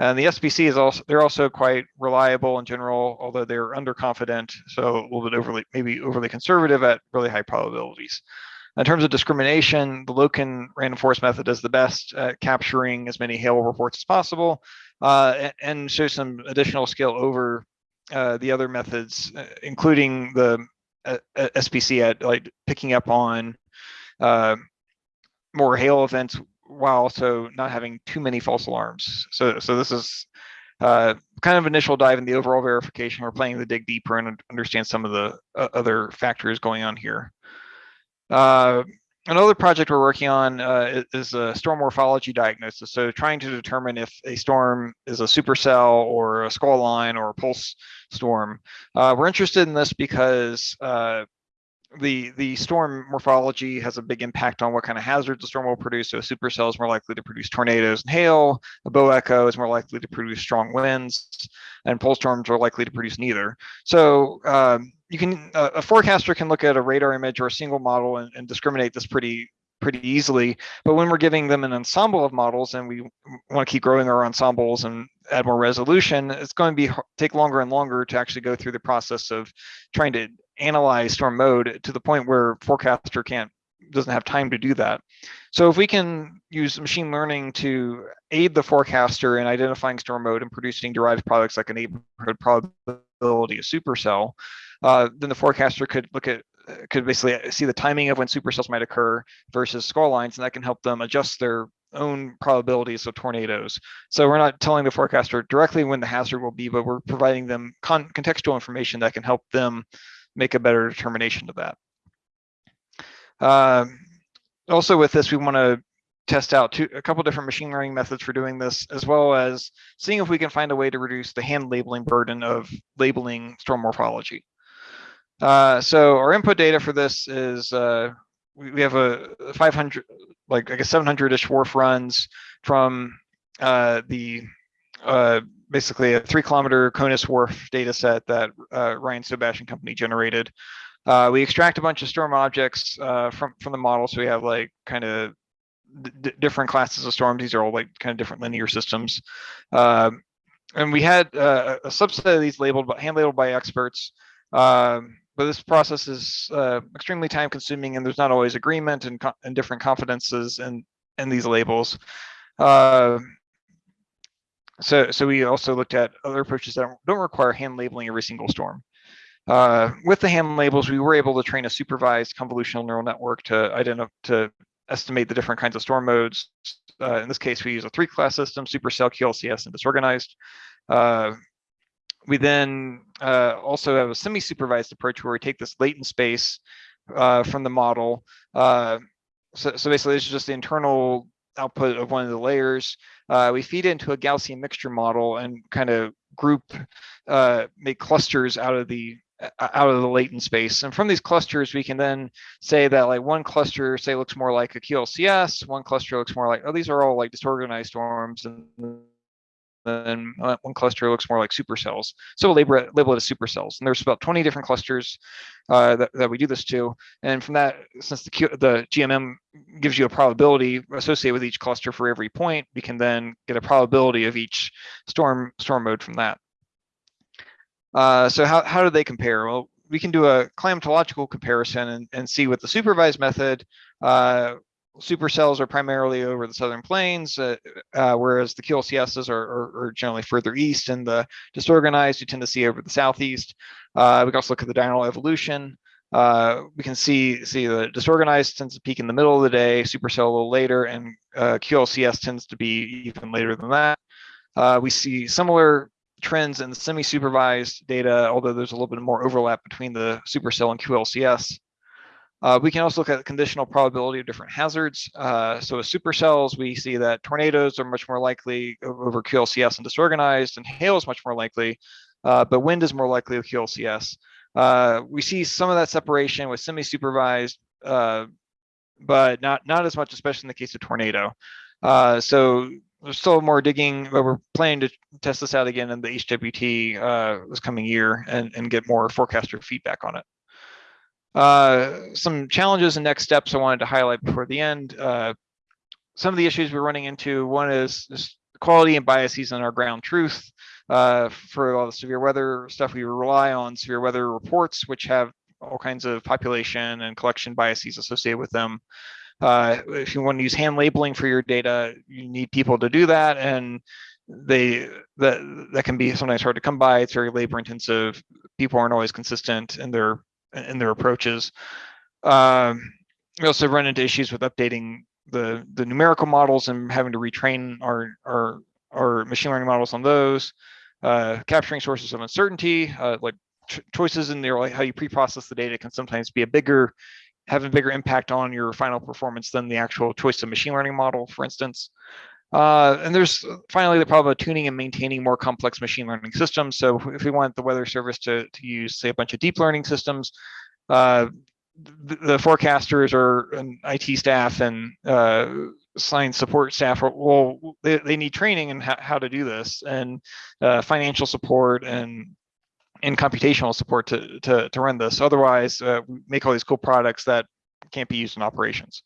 And the SPC is also, they're also quite reliable in general, although they're underconfident. So a little bit overly, maybe overly conservative at really high probabilities. In terms of discrimination, the Loken random forest method does the best at capturing as many hail reports as possible uh, and shows some additional skill over uh, the other methods, uh, including the uh, SPC at like picking up on uh, more hail events while also not having too many false alarms. So, so this is uh, kind of initial dive in the overall verification. We're planning to dig deeper and understand some of the uh, other factors going on here. Uh, another project we're working on uh, is a storm morphology diagnosis. So trying to determine if a storm is a supercell or a squall line or a pulse storm. Uh, we're interested in this because uh, the the storm morphology has a big impact on what kind of hazards the storm will produce. So a supercell is more likely to produce tornadoes and hail. A bow echo is more likely to produce strong winds, and pulse storms are likely to produce neither. So um, you can uh, a forecaster can look at a radar image or a single model and, and discriminate this pretty pretty easily. But when we're giving them an ensemble of models and we want to keep growing our ensembles and add more resolution, it's going to be take longer and longer to actually go through the process of trying to analyze storm mode to the point where forecaster can't doesn't have time to do that. So if we can use machine learning to aid the forecaster in identifying storm mode and producing derived products like a neighborhood probability, a supercell, uh, then the forecaster could look at could basically see the timing of when supercells might occur versus squall lines, and that can help them adjust their own probabilities of tornadoes. So we're not telling the forecaster directly when the hazard will be, but we're providing them con contextual information that can help them make a better determination of that. Uh, also with this, we want to test out two, a couple different machine learning methods for doing this, as well as seeing if we can find a way to reduce the hand labeling burden of labeling storm morphology. Uh, so our input data for this is uh, we, we, have a 500, like I guess 700-ish WRF runs from uh, the uh, basically a three kilometer CONUS WRF data set that uh, Ryan Sobash and company generated. Uh, we extract a bunch of storm objects uh, from from the model, so we have like kind of different classes of storms. These are all like kind of different linear systems, um, and we had uh, a subset of these labeled, but hand labeled by experts. Um, but this process is uh, extremely time consuming, and there's not always agreement and, and different confidences in in these labels. Uh, so, so we also looked at other approaches that don't require hand labeling every single storm. Uh, with the hand labels, we were able to train a supervised convolutional neural network to identify to estimate the different kinds of storm modes. Uh, in this case, we use a three-class system: supercell, QLCS, and disorganized. Uh, we then uh, also have a semi-supervised approach where we take this latent space uh, from the model. Uh, so, so basically, this is just the internal output of one of the layers. Uh, we feed into a Gaussian mixture model and kind of group, uh, make clusters out of the uh, out of the latent space. And from these clusters, we can then say that like one cluster, say, looks more like a QLCS, one cluster looks more like, oh, these are all like disorganized storms, and then one cluster looks more like supercells. So we'll label it, label it as supercells. And there's about 20 different clusters uh, that, that we do this to. And from that, since the, Q, the GMM gives you a probability associated with each cluster for every point, we can then get a probability of each storm storm mode from that. Uh, so how, how do they compare? Well, we can do a climatological comparison and, and see with the supervised method, uh, supercells are primarily over the southern plains, uh, uh, whereas the QLCSs are, are, are, generally further east, and the disorganized you tend to see over the southeast. Uh, we can also look at the diurnal evolution. Uh, we can see see the disorganized tends to peak in the middle of the day, supercell a little later, and uh, QLCS tends to be even later than that. Uh, we see similar trends in the semi-supervised data, although there's a little bit more overlap between the supercell and QLCS. Uh, we can also look at the conditional probability of different hazards. Uh, so with supercells, we see that tornadoes are much more likely over QLCS and disorganized, and hail is much more likely, uh, but wind is more likely with QLCS. Uh, we see some of that separation with semi-supervised, uh, but not not as much, especially in the case of tornado. Uh, so there's still more digging, but we're planning to test this out again in the HWT this coming year and, and get more forecaster feedback on it. Uh, some challenges and next steps I wanted to highlight before the end. Uh, some of the issues we're running into, one is, quality and biases in our ground truth. Uh, for all the severe weather stuff, we rely on severe weather reports, which have all kinds of population and collection biases associated with them. Uh, if you want to use hand labeling for your data, you need people to do that, and they that that can be sometimes hard to come by. It's very labor intensive. People aren't always consistent in their in their approaches. Um, we also run into issues with updating the the numerical models and having to retrain our our our machine learning models on those. Uh, capturing sources of uncertainty, uh, like ch choices in there, like how you pre-process the data, can sometimes be a bigger, have a bigger impact on your final performance than the actual choice of machine learning model, for instance. Uh, and there's finally the problem of tuning and maintaining more complex machine learning systems. So if we want the weather service to, to use, say, a bunch of deep learning systems, uh, the, the, forecasters or an IT staff and uh, science support staff, are, well, they, they need training in how, to do this and uh, financial support and and computational support to, to, to run this. Otherwise, uh, we make all these cool products that can't be used in operations.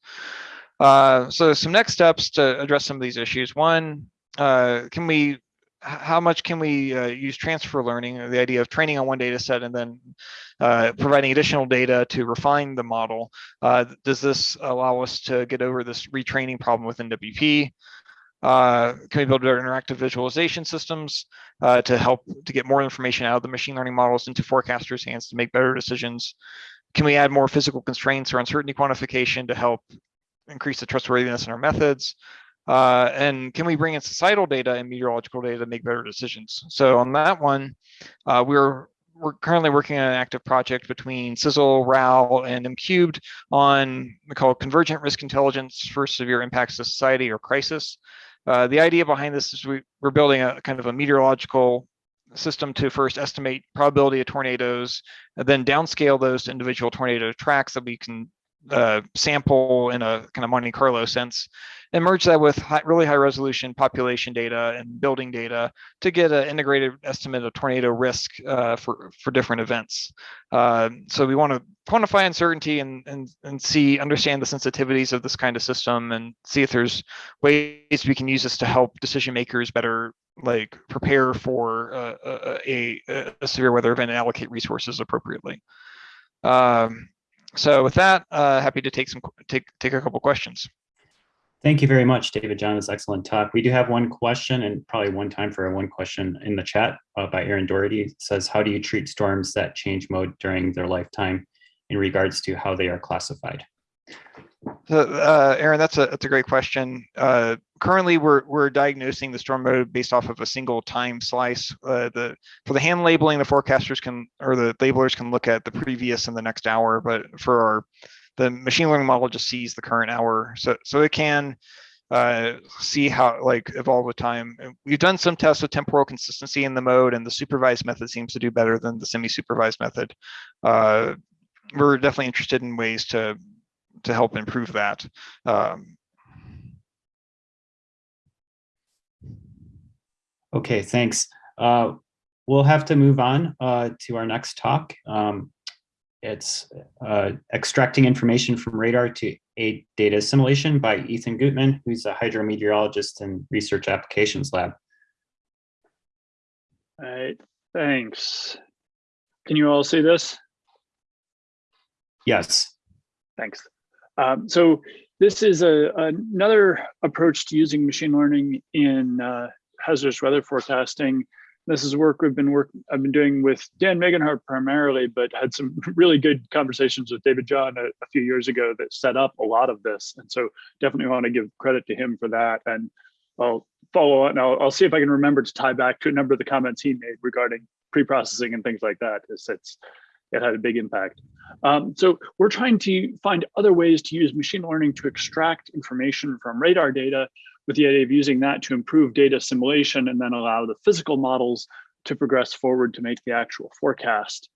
Uh, so some next steps to address some of these issues. One, uh, can we, how much can we uh, use transfer learning, the idea of training on one data set and then uh, providing additional data to refine the model? Uh, does this allow us to get over this retraining problem with NWP? Uh, can we build better interactive visualization systems uh, to help to get more information out of the machine learning models into forecasters' hands to make better decisions? Can we add more physical constraints or uncertainty quantification to help increase the trustworthiness in our methods? Uh, and can we bring in societal data and meteorological data to make better decisions? So on that one, uh, we're we're currently working on an active project between CISL, RAL, and MCubed on what we call convergent risk intelligence for severe impacts to society or crisis. Uh, the idea behind this is we, we're building a kind of a meteorological system to first estimate probability of tornadoes, and then downscale those to individual tornado tracks that we can uh, sample in a kind of Monte Carlo sense and merge that with high, really high resolution population data and building data to get an integrated estimate of tornado risk uh, for, for different events. Uh, so we want to quantify uncertainty and, and, and see, understand the sensitivities of this kind of system and see if there's ways we can use this to help decision makers better like prepare for uh, a, a, a severe weather event and allocate resources appropriately. Um, so with that, uh, happy to take some take take a couple questions. Thank you very much, David John. This excellent talk. We do have one question and probably one time for one question in the chat uh, by Aaron Doherty. It says, how do you treat storms that change mode during their lifetime in regards to how they are classified? So, uh, Aaron, that's a that's a great question. Uh, currently, we're we're diagnosing the storm mode based off of a single time slice. Uh, the for the hand labeling, the forecasters can or the labelers can look at the previous and the next hour, but for our the machine learning model just sees the current hour, so so it can uh, see how like evolve with time. We've done some tests with temporal consistency in the mode, and the supervised method seems to do better than the semi-supervised method. Uh, we're definitely interested in ways to to help improve that. Um, okay, thanks. Uh, we'll have to move on uh, to our next talk. Um, it's uh, extracting information from radar to aid data assimilation by Ethan Gutmann, who's a hydrometeorologist in Research Applications Lab. All right, thanks. Can you all see this? Yes. Thanks. Um, so this is a, another approach to using machine learning in uh, hazardous weather forecasting. This is work we've been work I've been doing with Dan Megenhardt primarily, but had some really good conversations with David John a, a, few years ago that set up a lot of this. And so definitely want to give credit to him for that. And I'll follow on. I'll, I'll see if I can remember to tie back to a number of the comments he made regarding pre-processing and things like that. It's, it's it had a big impact. Um, so we're trying to find other ways to use machine learning to extract information from radar data with the idea of using that to improve data simulation and then allow the physical models to progress forward to make the actual forecast.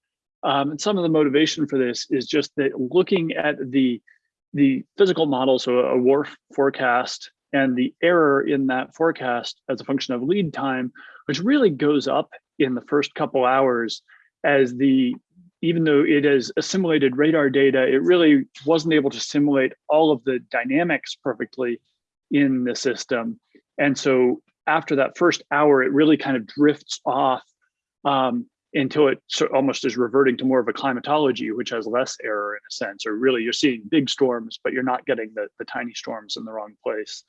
Um, and some of the motivation for this is just that looking at the, the physical model, so a WRF forecast and the error in that forecast as a function of lead time, which really goes up in the first couple hours as the even though it has assimilated radar data, it really wasn't able to simulate all of the dynamics perfectly in the system. And so after that first hour, it really kind of drifts off um, until it almost is reverting to more of a climatology, which has less error in a sense, or really you're seeing big storms, but you're not getting the, the tiny storms in the wrong place.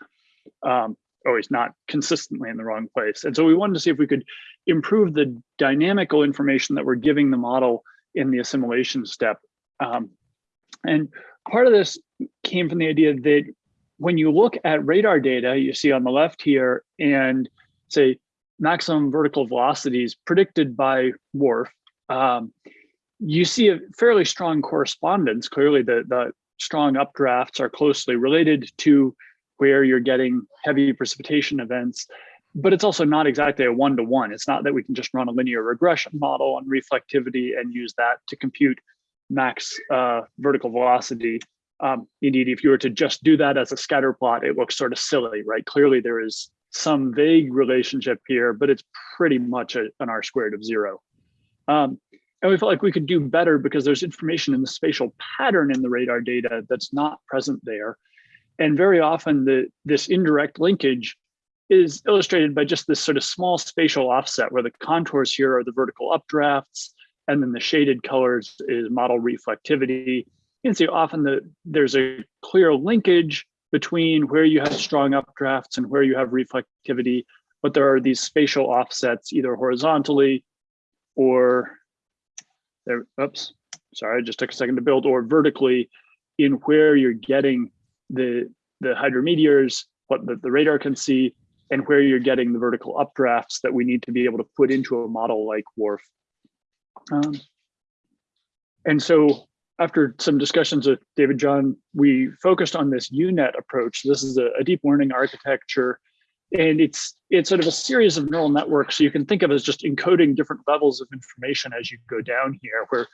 Um, always not consistently in the wrong place. And so we wanted to see if we could improve the dynamical information that we're giving the model in the assimilation step. Um, and part of this came from the idea that when you look at radar data, you see on the left here, and say maximum vertical velocities predicted by WRF, um, you see a fairly strong correspondence. Clearly, the, the strong updrafts are closely related to where you're getting heavy precipitation events but it's also not exactly a one-to-one. It's not that we can just run a linear regression model on reflectivity and use that to compute max uh, vertical velocity. Um, indeed, if you were to just do that as a scatter plot, it looks sort of silly, right? Clearly there is some vague relationship here, but it's pretty much a, an R squared of zero. Um, and we felt like we could do better because there's information in the spatial pattern in the radar data that's not present there. And very often the this indirect linkage is illustrated by just this sort of small spatial offset where the contours here are the vertical updrafts and then the shaded colors is model reflectivity. You can see often that there's a clear linkage between where you have strong updrafts and where you have reflectivity, but there are these spatial offsets either horizontally or there, oops, sorry, I just took a second to build, or vertically in where you're getting the, the hydrometeors, what the, the radar can see, and where you're getting the vertical updrafts that we need to be able to put into a model like WRF. Um, and so after some discussions with David John, we focused on this UNet approach. This is a, a, deep learning architecture, and it's it's sort of a series of neural networks. You can think of as just encoding different levels of information as you go down here, where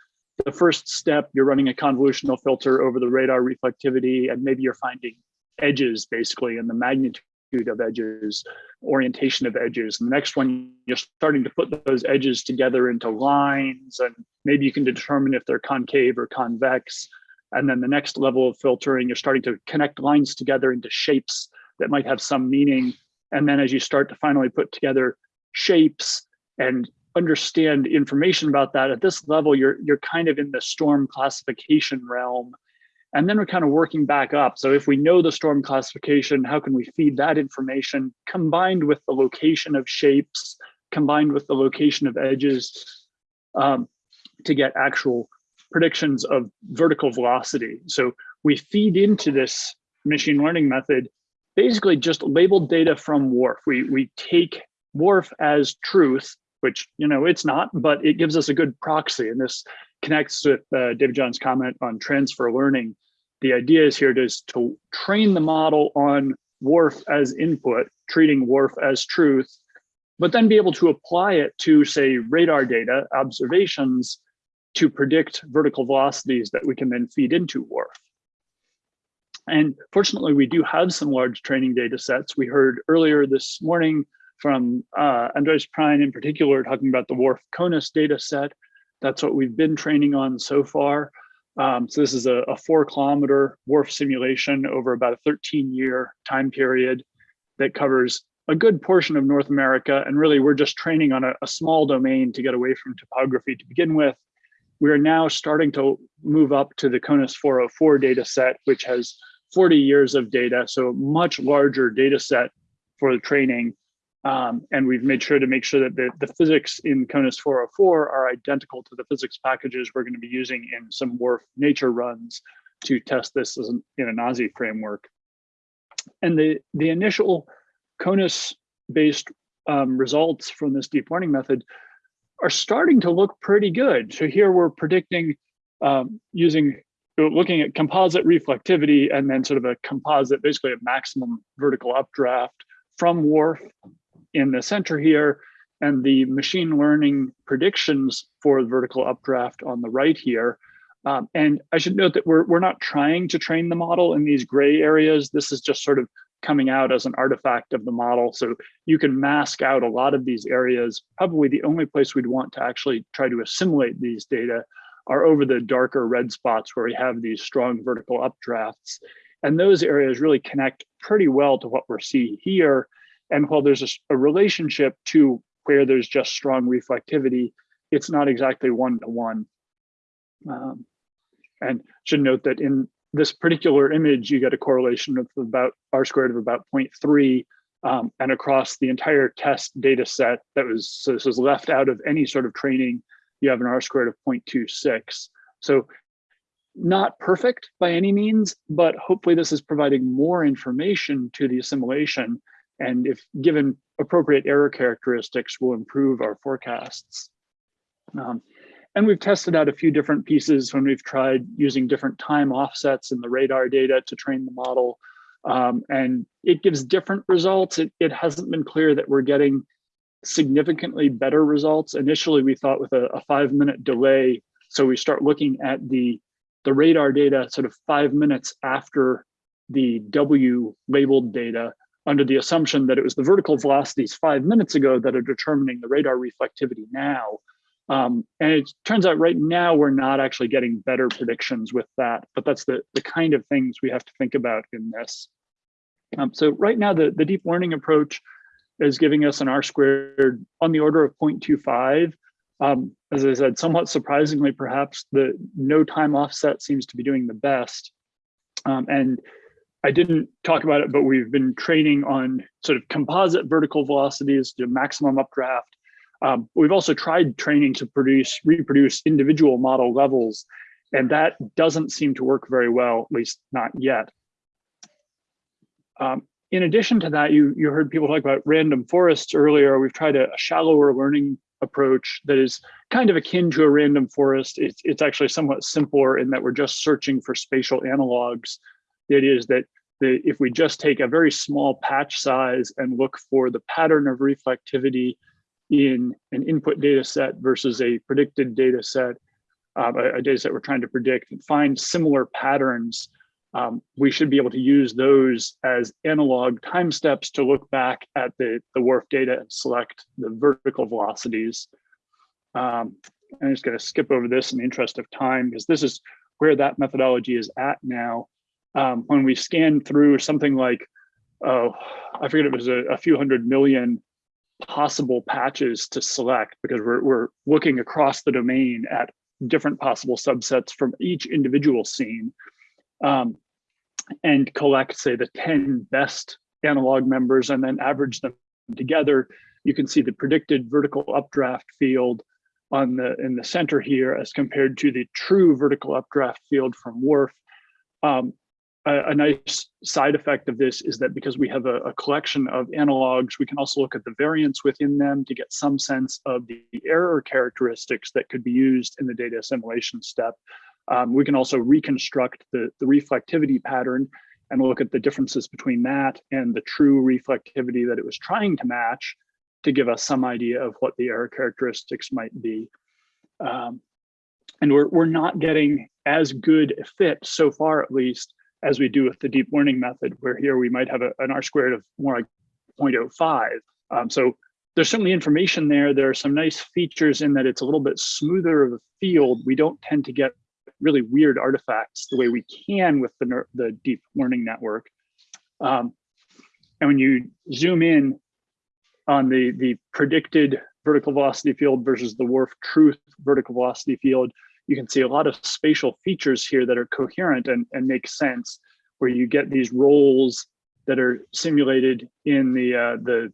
the first step, you're running a convolutional filter over the radar reflectivity, and maybe you're finding edges basically and the magnitude of edges, orientation of edges. And the next one, you're starting to put those edges together into lines, and maybe you can determine if they're concave or convex. And then the next level of filtering, you're starting to connect lines together into shapes that might have some meaning. And then as you start to finally put together shapes and understand information about that at this level, you're, you're kind of in the storm classification realm. And then we're kind of working back up. So if we know the storm classification, how can we feed that information combined with the location of shapes, combined with the location of edges um, to get actual predictions of vertical velocity. So we feed into this machine learning method basically just labeled data from WRF. We, we take WRF as truth, which, you know, it's not, but it gives us a good proxy. And this connects with uh, David John's comment on transfer learning. The idea is here to, to train the model on WRF as input, treating WRF as truth, but then be able to apply it to say radar data observations to predict vertical velocities that we can then feed into WRF. And fortunately, we do have some large training data sets. We heard earlier this morning from uh, Andreas Prein in particular, talking about the WRF CONUS data set. That's what we've been training on so far. Um, so this is a, a, four kilometer WRF simulation over about a 13 year time period that covers a good portion of North America. And really, we're just training on a, a small domain to get away from topography to begin with. We are now starting to move up to the CONUS 404 data set, which has 40 years of data, so much larger data set for the training. Um, and we've made sure to make sure that the, the physics in CONUS 404 are identical to the physics packages we're going to be using in some WRF nature runs to test this an, in a NASI framework. And the, the initial CONUS based um, results from this deep learning method are starting to look pretty good. So here we're predicting um, using looking at composite reflectivity and then sort of a composite, basically a maximum vertical updraft from WRF in the center here, and the machine learning predictions for the vertical updraft on the right here. Um, and I should note that we're, we're not trying to train the model in these gray areas. This is just sort of coming out as an artifact of the model. So you can mask out a lot of these areas. Probably the only place we'd want to actually try to assimilate these data are over the darker red spots where we have these strong vertical updrafts. And those areas really connect pretty well to what we're seeing here. And while there's a, a relationship to where there's just strong reflectivity, it's not exactly one-to-one. -one. Um, and should note that in this particular image, you get a correlation of about R squared of about 0.3 um, and across the entire test data set that was, so this was left out of any sort of training, you have an R squared of 0.26. So not perfect by any means, but hopefully this is providing more information to the assimilation. And if given appropriate error characteristics, will improve our forecasts. Um, and we've tested out a few different pieces when we've tried using different time offsets in the radar data to train the model. Um, and it gives different results. It, it hasn't been clear that we're getting significantly better results. Initially, we thought with a, a five minute delay. So we start looking at the, the radar data sort of five minutes after the W labeled data under the assumption that it was the vertical velocities five minutes ago that are determining the radar reflectivity now. Um, and it turns out right now we're not actually getting better predictions with that, but that's the, the kind of things we have to think about in this. Um, so right now the, the deep learning approach is giving us an R squared on the order of 0.25. Um, as I said, somewhat surprisingly, perhaps the no time offset seems to be doing the best. Um, and I didn't talk about it, but we've been training on sort of composite vertical velocities to maximum updraft um, we've also tried training to produce reproduce individual model levels, and that doesn't seem to work very well, at least not yet. Um, in addition to that, you, you heard people talk about random forests earlier. We've tried a, a, shallower learning approach that is kind of akin to a random forest. It's, it's actually somewhat simpler in that we're just searching for spatial analogs. The idea is that the, if we just take a very small patch size and look for the pattern of reflectivity in an input data set versus a predicted data set, uh, a, a data set we're trying to predict and find similar patterns, um, we should be able to use those as analog time steps to look back at the, the WRF data and select the vertical velocities. Um, I'm just going to skip over this in the interest of time because this is where that methodology is at now. Um, when we scan through something like, oh, I forget it was a, a few hundred million possible patches to select because we're, we're looking across the domain at different possible subsets from each individual scene um, and collect, say, the 10 best analog members and then average them together. You can see the predicted vertical updraft field on the in the center here as compared to the true vertical updraft field from WRF. Um, a, a, nice side effect of this is that because we have a, a, collection of analogs, we can also look at the variance within them to get some sense of the error characteristics that could be used in the data assimilation step. Um, we can also reconstruct the, the reflectivity pattern and look at the differences between that and the true reflectivity that it was trying to match to give us some idea of what the error characteristics might be. Um, and we're, we're not getting as good a fit so far, at least, as we do with the deep learning method, where here we might have a, an R squared of more like 0.05. Um, so there's certainly information there. There are some nice features in that it's a little bit smoother of a field. We don't tend to get really weird artifacts the way we can with the, the deep learning network. Um, and when you zoom in on the, the predicted vertical velocity field versus the WRF truth vertical velocity field, you can see a lot of spatial features here that are coherent and, and make sense, where you get these rolls that are simulated in the uh, the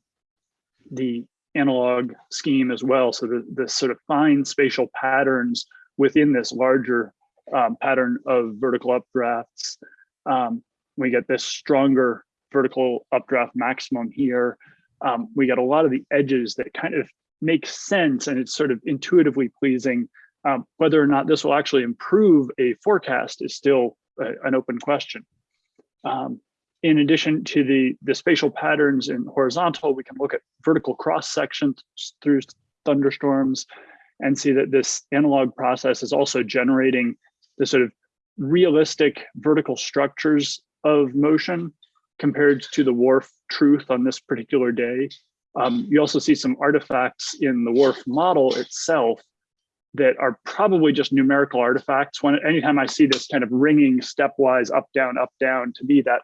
the analog scheme as well. So the, the sort of fine spatial patterns within this larger um, pattern of vertical updrafts. Um, we get this stronger vertical updraft maximum here. Um, we get a lot of the edges that kind of make sense and it's sort of intuitively pleasing um, whether or not this will actually improve a forecast is still a, an open question. Um, in addition to the, the spatial patterns in horizontal, we can look at vertical cross sections through thunderstorms and see that this analog process is also generating the sort of realistic vertical structures of motion compared to the WRF truth on this particular day. Um, you also see some artifacts in the WRF model itself that are probably just numerical artifacts. When anytime I see this kind of ringing stepwise up, down, up, down, to me that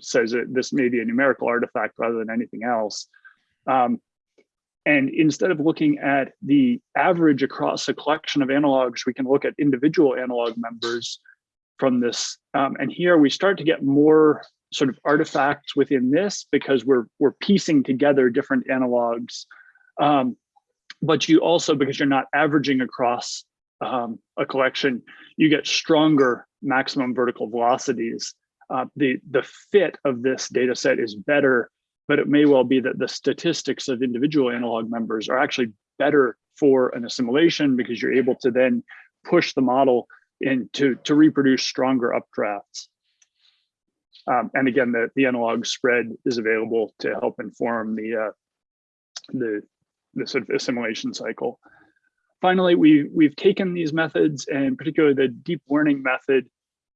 says that this may be a numerical artifact rather than anything else. Um, and instead of looking at the average across a collection of analogs, we can look at individual analog members from this. Um, and here we start to get more sort of artifacts within this because we're we're piecing together different analogs. Um, but you also, because you're not averaging across um, a collection, you get stronger maximum vertical velocities. Uh, the, the fit of this data set is better, but it may well be that the statistics of individual analog members are actually better for an assimilation because you're able to then push the model into to reproduce stronger updrafts. Um, and again, the, the analog spread is available to help inform the uh, the the sort of assimilation cycle. Finally, we, we've taken these methods and particularly the deep learning method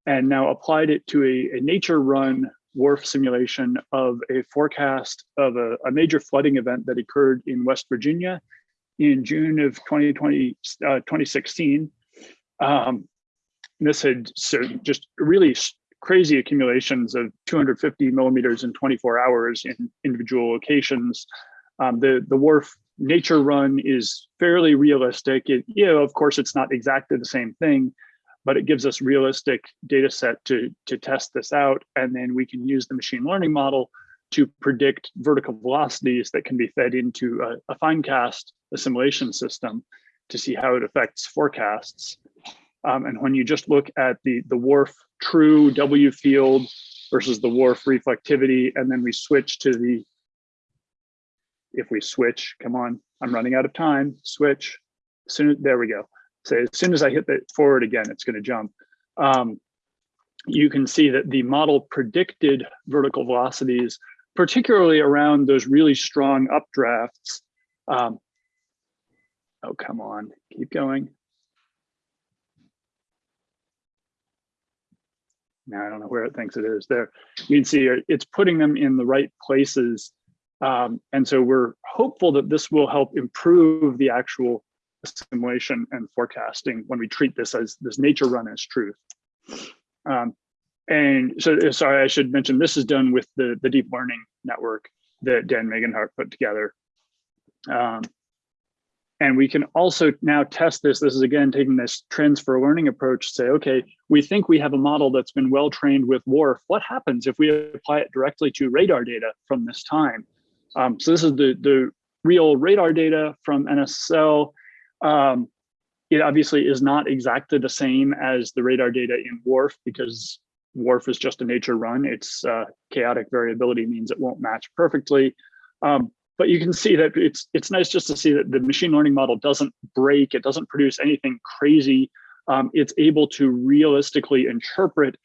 and now applied it to a, a nature run WRF simulation of a forecast of a, a, major flooding event that occurred in West Virginia in June of 2020, uh, 2016. Um, this had so just really crazy accumulations of 250 millimeters in 24 hours in individual locations. Um, the, the WRF nature run is fairly realistic. It, you know, of course, it's not exactly the same thing, but it gives us realistic data set to, to test this out. And then we can use the machine learning model to predict vertical velocities that can be fed into a, a finecast assimilation system to see how it affects forecasts. Um, and when you just look at the, the WRF true W field versus the WRF reflectivity, and then we switch to the if we switch, come on, I'm running out of time, switch, soon, there we go. So as soon as I hit the forward again, it's gonna jump. Um, you can see that the model predicted vertical velocities, particularly around those really strong updrafts. Um, oh, come on, keep going. Now I don't know where it thinks it is there. You can see it's putting them in the right places um, and so we're hopeful that this will help improve the actual simulation and forecasting when we treat this as this nature run as truth. Um, and so, sorry, I should mention this is done with the, the deep learning network that Dan Megenhardt put together. Um, and we can also now test this. This is again taking this transfer learning approach. Say, okay, we think we have a model that's been well trained with WRF. What happens if we apply it directly to radar data from this time? Um, so this is the the real radar data from NSSL. Um, it obviously is not exactly the same as the radar data in WRF because WRF is just a nature run. Its uh, chaotic variability means it won't match perfectly. Um, but you can see that it's it's nice just to see that the machine learning model doesn't break, it doesn't produce anything crazy. Um, it's able to realistically interpret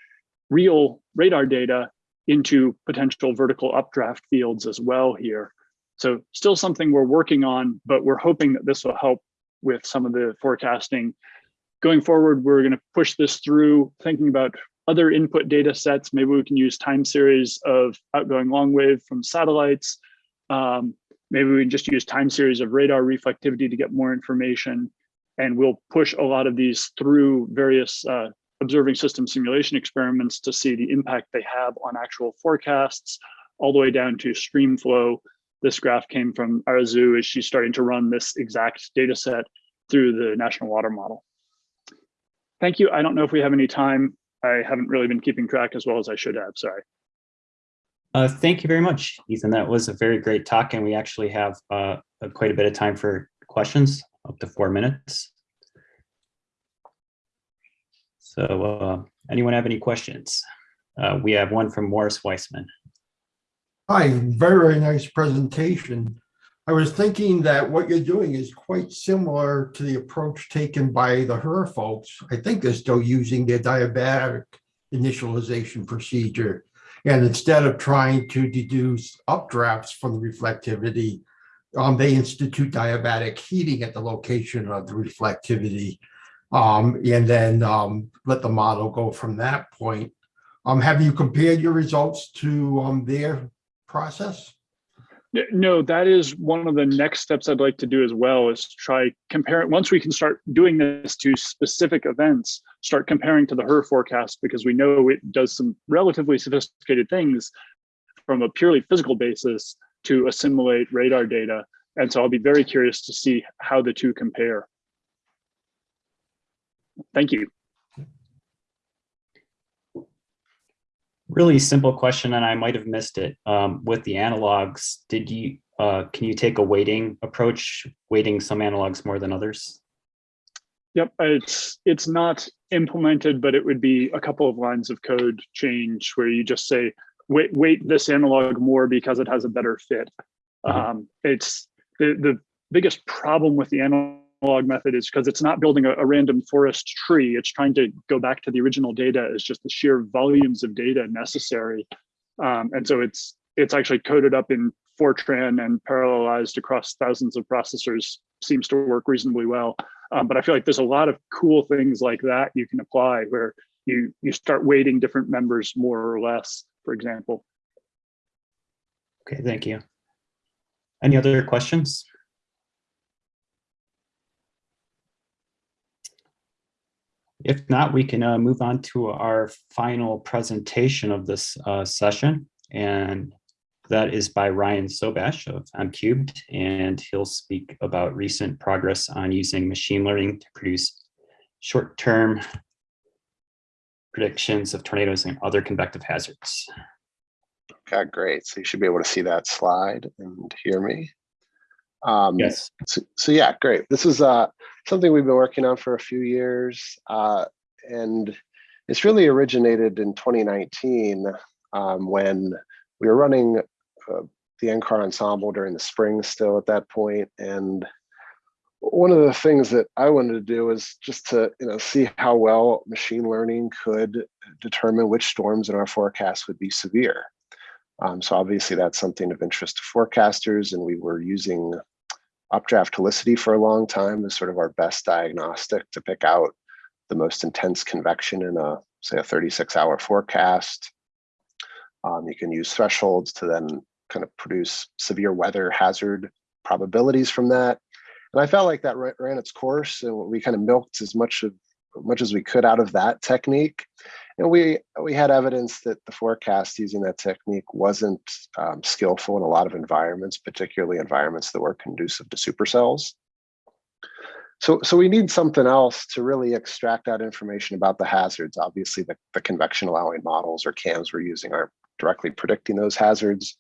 real radar data into potential vertical updraft fields as well here. So still something we're working on, but we're hoping that this will help with some of the forecasting. Going forward, we're going to push this through thinking about other input data sets. Maybe we can use time series of outgoing long wave from satellites. Um, maybe we can just use time series of radar reflectivity to get more information. And we'll push a lot of these through various uh, observing system simulation experiments to see the impact they have on actual forecasts, all the way down to stream flow. This graph came from Arezoo as she's starting to run this exact data set through the National Water Model. Thank you. I don't know if we have any time. I haven't really been keeping track as well as I should have, sorry. Uh, thank you very much, Ethan. That was a very great talk, and we actually have uh, quite a bit of time for questions, up to four minutes. So uh, anyone have any questions? Uh, we have one from Morris Weisman. Hi, very, very nice presentation. I was thinking that what you're doing is quite similar to the approach taken by the HRRR folks. I think they're still using their diabatic initialization procedure. And instead of trying to deduce updrafts from the reflectivity, um, they institute diabatic heating at the location of the reflectivity. Um, and then um, let the model go from that point. Um, have you compared your results to um, their process? No, that is one of the next steps I'd like to do as well is try compare Once we can start doing this to specific events, start comparing to the HRRR forecast because we know it does some relatively sophisticated things from a purely physical basis to assimilate radar data. And so I'll be very curious to see how the two compare. Thank you. Really simple question, and I might have missed it. Um, with the analogs, did you uh, can you take a weighting approach, weighting some analogs more than others? Yep, it's it's not implemented, but it would be a couple of lines of code change where you just say wait wait this analog more because it has a better fit. Mhm. Um, it's the the biggest problem with the analog method is because it's not building a, a random forest tree. It's trying to go back to the original data as just the sheer volumes of data necessary, um, and so it's it's actually coded up in Fortran and parallelized across thousands of processors. Seems to work reasonably well. Um, but I feel like there's a lot of cool things like that you can apply where you you start weighting different members more or less, for example. Okay, thank you. Any other questions? If not, we can uh, move on to our final presentation of this uh, session. And that is by Ryan Sobash of MCubed, and he'll speak about recent progress on using machine learning to produce short-term predictions of tornadoes and other convective hazards. Okay, great. So you should be able to see that slide and hear me. Um, Yes, So, so yeah, great. This is uh, something we've been working on for a few years. Uh, and it's really originated in 2019 um, when we were running uh, the NCAR ensemble during the spring still at that point. And one of the things that I wanted to do is just to you know see how well machine learning could determine which storms in our forecast would be severe. Um, so obviously that's something of interest to forecasters, and we were using updraft helicity for a long time as sort of our best diagnostic to pick out the most intense convection in a, say, a 36 hour forecast. Um, you can use thresholds to then kind of produce severe weather hazard probabilities from that. And I felt like that ran its course and we kind of milked as much of much as we could out of that technique. And we we had evidence that the forecast using that technique wasn't um, skillful in a lot of environments, particularly environments that were conducive to supercells. So, so we need something else to really extract out information about the hazards. Obviously, the, the convection allowing models or CAMs we're using aren't directly predicting those hazards.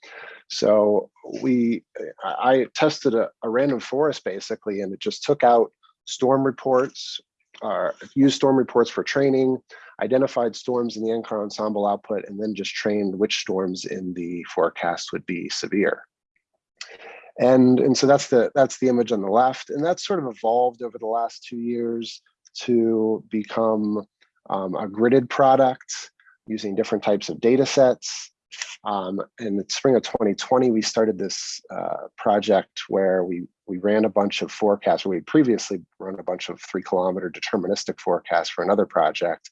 So we, I tested a, a random forest basically, and it just took out storm reports, uh, used storm reports for training, identified storms in the NCAR ensemble output, and then just trained which storms in the forecast would be severe. And, and so that's the that's the image on the left, and that's sort of evolved over the last two years to become um, a gridded product using different types of data sets. Um, in the spring of 2020, we started this uh, project where we we ran a bunch of forecasts. We previously run a bunch of three kilometer deterministic forecasts for another project.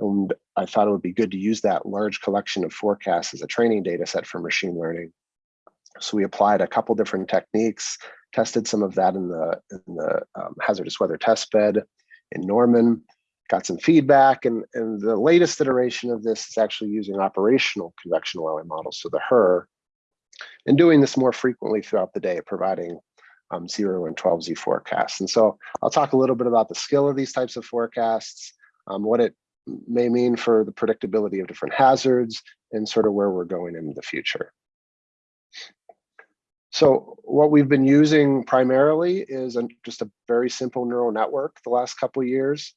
And I thought it would be good to use that large collection of forecasts as a training data set for machine learning. So we applied a couple different techniques, tested some of that in the, in the um, hazardous weather test bed in Norman, got some feedback, and, and the latest iteration of this is actually using operational convection allowing models, so the HRRR, and doing this more frequently throughout the day, providing um, 0 and 12Z forecasts. And so I'll talk a little bit about the skill of these types of forecasts, um, what it may mean for the predictability of different hazards, and sort of where we're going in the future. So what we've been using primarily is just a very simple neural network the last couple of years.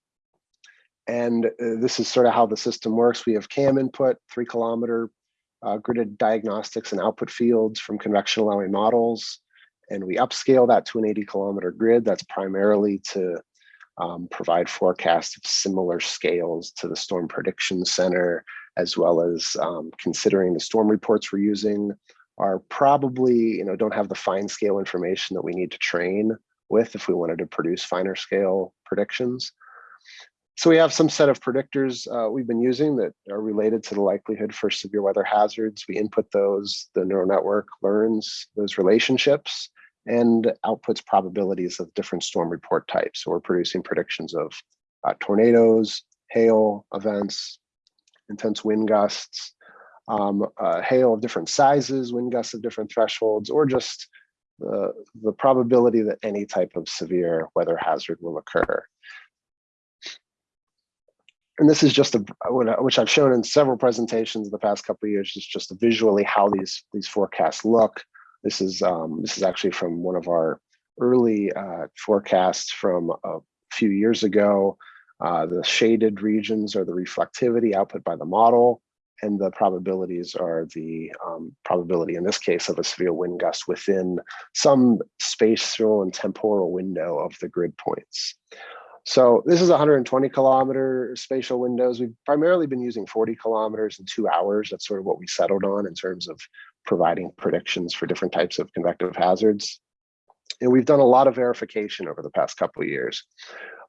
And uh, this is sort of how the system works. We have CAM input, three kilometer uh, gridded diagnostics and output fields from convection allowing models. And we upscale that to an 80 kilometer grid. That's primarily to um, provide forecasts of similar scales to the Storm Prediction Center, as well as um, considering the storm reports we're using are probably, you know, don't have the fine scale information that we need to train with if we wanted to produce finer scale predictions. So we have some set of predictors uh, we've been using that are related to the likelihood for severe weather hazards. We input those, the neural network learns those relationships and outputs probabilities of different storm report types. So we're producing predictions of uh, tornadoes, hail events, intense wind gusts, um, uh, hail of different sizes, wind gusts of different thresholds, or just the, the probability that any type of severe weather hazard will occur. And this is just a, which I've shown in several presentations in the past couple of years, is just visually how these, these forecasts look. This is, um, this is actually from one of our early uh, forecasts from a few years ago. Uh, the shaded regions are the reflectivity output by the model and the probabilities are the um, probability in this case of a severe wind gust within some spatial and temporal window of the grid points. So this is 120 kilometer spatial windows. We've primarily been using 40 kilometers in two hours. That's sort of what we settled on in terms of providing predictions for different types of convective hazards. And we've done a lot of verification over the past couple of years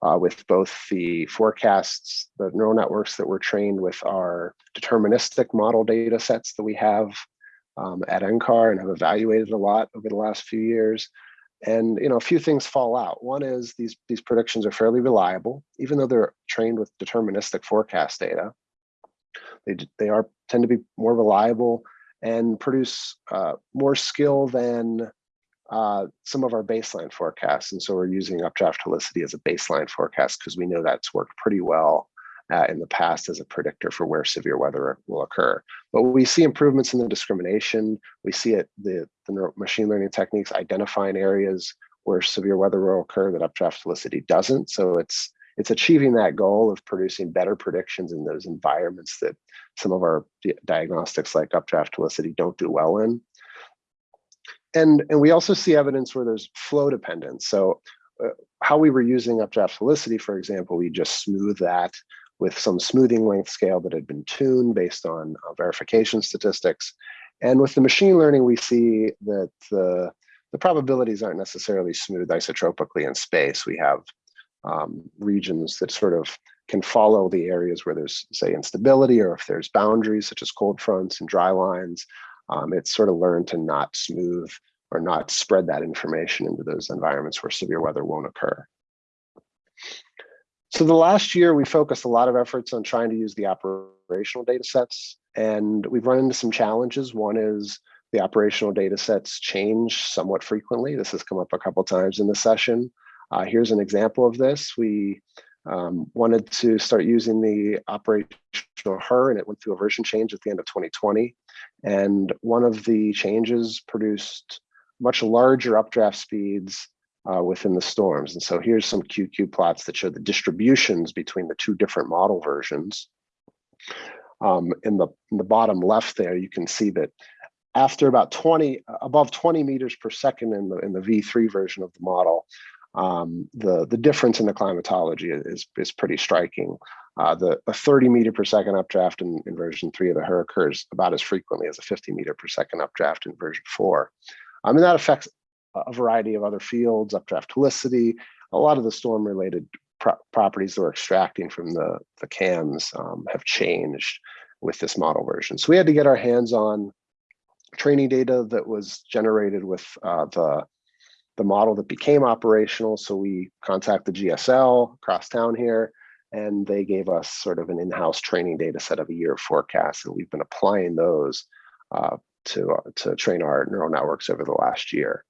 uh, with both the forecasts, the neural networks that were trained with our deterministic model data sets that we have um, at NCAR and have evaluated a lot over the last few years. And you know, a few things fall out. One is these these predictions are fairly reliable, even though they're trained with deterministic forecast data. They they are tend to be more reliable and produce uh, more skill than uh, some of our baseline forecasts. And so we're using updraft helicity as a baseline forecast because we know that's worked pretty well uh, in the past as a predictor for where severe weather will occur. But we see improvements in the discrimination. We see it, the, the machine learning techniques identifying areas where severe weather will occur that updraft helicity doesn't. So it's it's achieving that goal of producing better predictions in those environments that some of our diagnostics like updraft helicity don't do well in. And, and we also see evidence where there's flow dependence. So uh, how we were using updraft helicity, for example, we just smooth that with some smoothing length scale that had been tuned based on uh, verification statistics. And with the machine learning, we see that the, the probabilities aren't necessarily smooth isotropically in space. We have um, regions that sort of can follow the areas where there's, say, instability or if there's boundaries such as cold fronts and dry lines. Um, it's sort of learned to not smooth or not spread that information into those environments where severe weather won't occur. So the last year, we focused a lot of efforts on trying to use the operational data sets, and we've run into some challenges. One is the operational data sets change somewhat frequently. This has come up a couple times in the session. Uh, here's an example of this. We um, wanted to start using the operational HRRR, and it went through a version change at the end of 2020. And one of the changes produced much larger updraft speeds uh, within the storms. And so here's some QQ plots that show the distributions between the two different model versions. Um, in, the, in the bottom left there, you can see that after about 20, above 20 meters per second in the, in the V3 version of the model, um, the, the difference in the climatology is, is pretty striking. Uh, the a 30 meter per second updraft in, in version three of the HRRR occurs about as frequently as a 50 meter per second updraft in version four. I mean, that affects a variety of other fields, updraft helicity, a lot of the storm related pro properties that we're extracting from the, the cams um, have changed with this model version. So we had to get our hands on training data that was generated with uh, the, the model that became operational. So we contacted the GSL across town here, and they gave us sort of an in-house training data set of a year of forecasts, and we've been applying those uh, to, uh, to train our neural networks over the last year.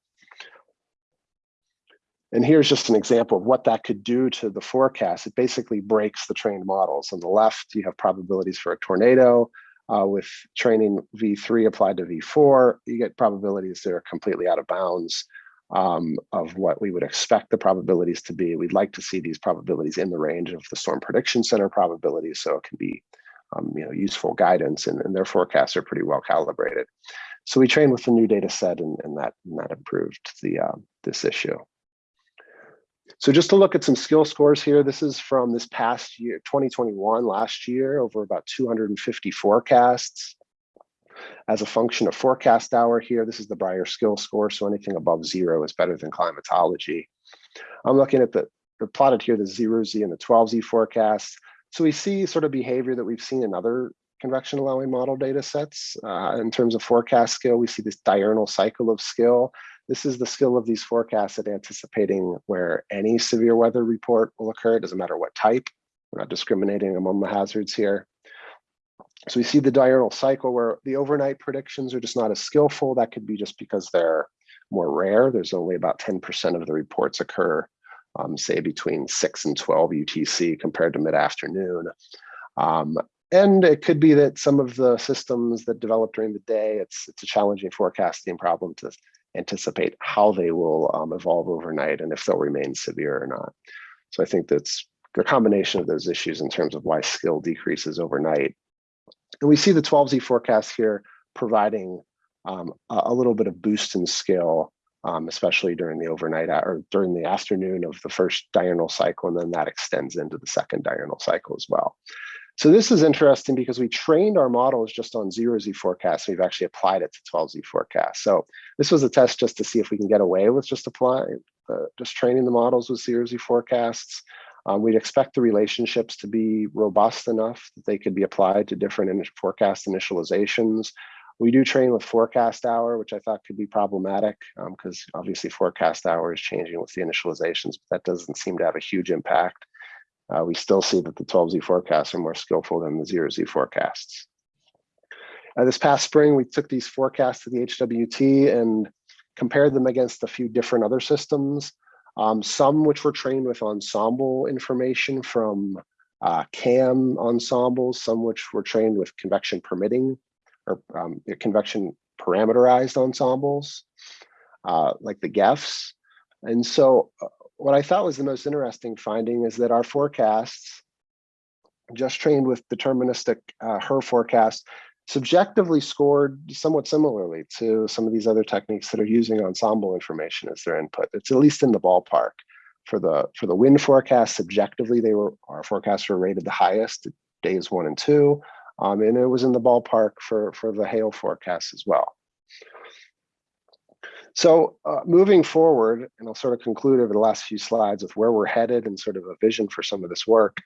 And here's just an example of what that could do to the forecast. It basically breaks the trained models. On the left, you have probabilities for a tornado. Uh, with training V3 applied to V4, you get probabilities that are completely out of bounds um, of what we would expect the probabilities to be. We'd like to see these probabilities in the range of the Storm Prediction Center probabilities so it can be um, you know, useful guidance and, and, their forecasts are pretty well calibrated. So we trained with the new data set and, and that, and that improved the, uh, this issue. So just to look at some skill scores here, this is from this past year, 2021, last year, over about 250 forecasts. As a function of forecast hour here, this is the Brier skill score, so anything above zero is better than climatology. I'm looking at the, the plotted here, the zero Z and the 12Z forecasts. So we see sort of behavior that we've seen in other convection allowing model data sets. Uh, in terms of forecast skill, we see this diurnal cycle of skill. This is the skill of these forecasts at anticipating where any severe weather report will occur. It doesn't matter what type. We're not discriminating among the hazards here. So we see the diurnal cycle where the overnight predictions are just not as skillful. That could be just because they're more rare. There's only about 10% of the reports occur, um, say between 6 and 12 UTC compared to mid-afternoon. Um, and it could be that some of the systems that develop during the day, it's, it's a challenging forecasting problem to anticipate how they will um, evolve overnight and if they'll remain severe or not. So I think that's the combination of those issues in terms of why skill decreases overnight. And we see the 12Z forecast here providing um, a, little bit of boost in scale, um, especially during the overnight or during the afternoon of the first diurnal cycle, and then that extends into the second diurnal cycle as well. So this is interesting because we trained our models just on zero Z forecasts. We've actually applied it to 12 Z forecasts. So this was a test just to see if we can get away with just applying, uh, just training the models with zero Z forecasts. Um, we'd expect the relationships to be robust enough that they could be applied to different in forecast initializations. We do train with forecast hour, which I thought could be problematic because um, obviously forecast hour is changing with the initializations, but that doesn't seem to have a huge impact uh, we still see that the 12Z forecasts are more skillful than the 0Z forecasts. Uh, this past spring, we took these forecasts to the HWT and compared them against a few different other systems, um, some which were trained with ensemble information from uh, CAM ensembles, some which were trained with convection permitting or um, convection parameterized ensembles, uh, like the GEFs. And so uh, what I thought was the most interesting finding is that our forecasts, just trained with deterministic uh, HRRR forecast, subjectively scored somewhat similarly to some of these other techniques that are using ensemble information as their input. It's at least in the ballpark. For the for the wind forecast, subjectively, they were our forecasts were rated the highest days one and two, um, and it was in the ballpark for for the hail forecast as well. So uh, moving forward, and I'll sort of conclude over the last few slides with where we're headed and sort of a vision for some of this work.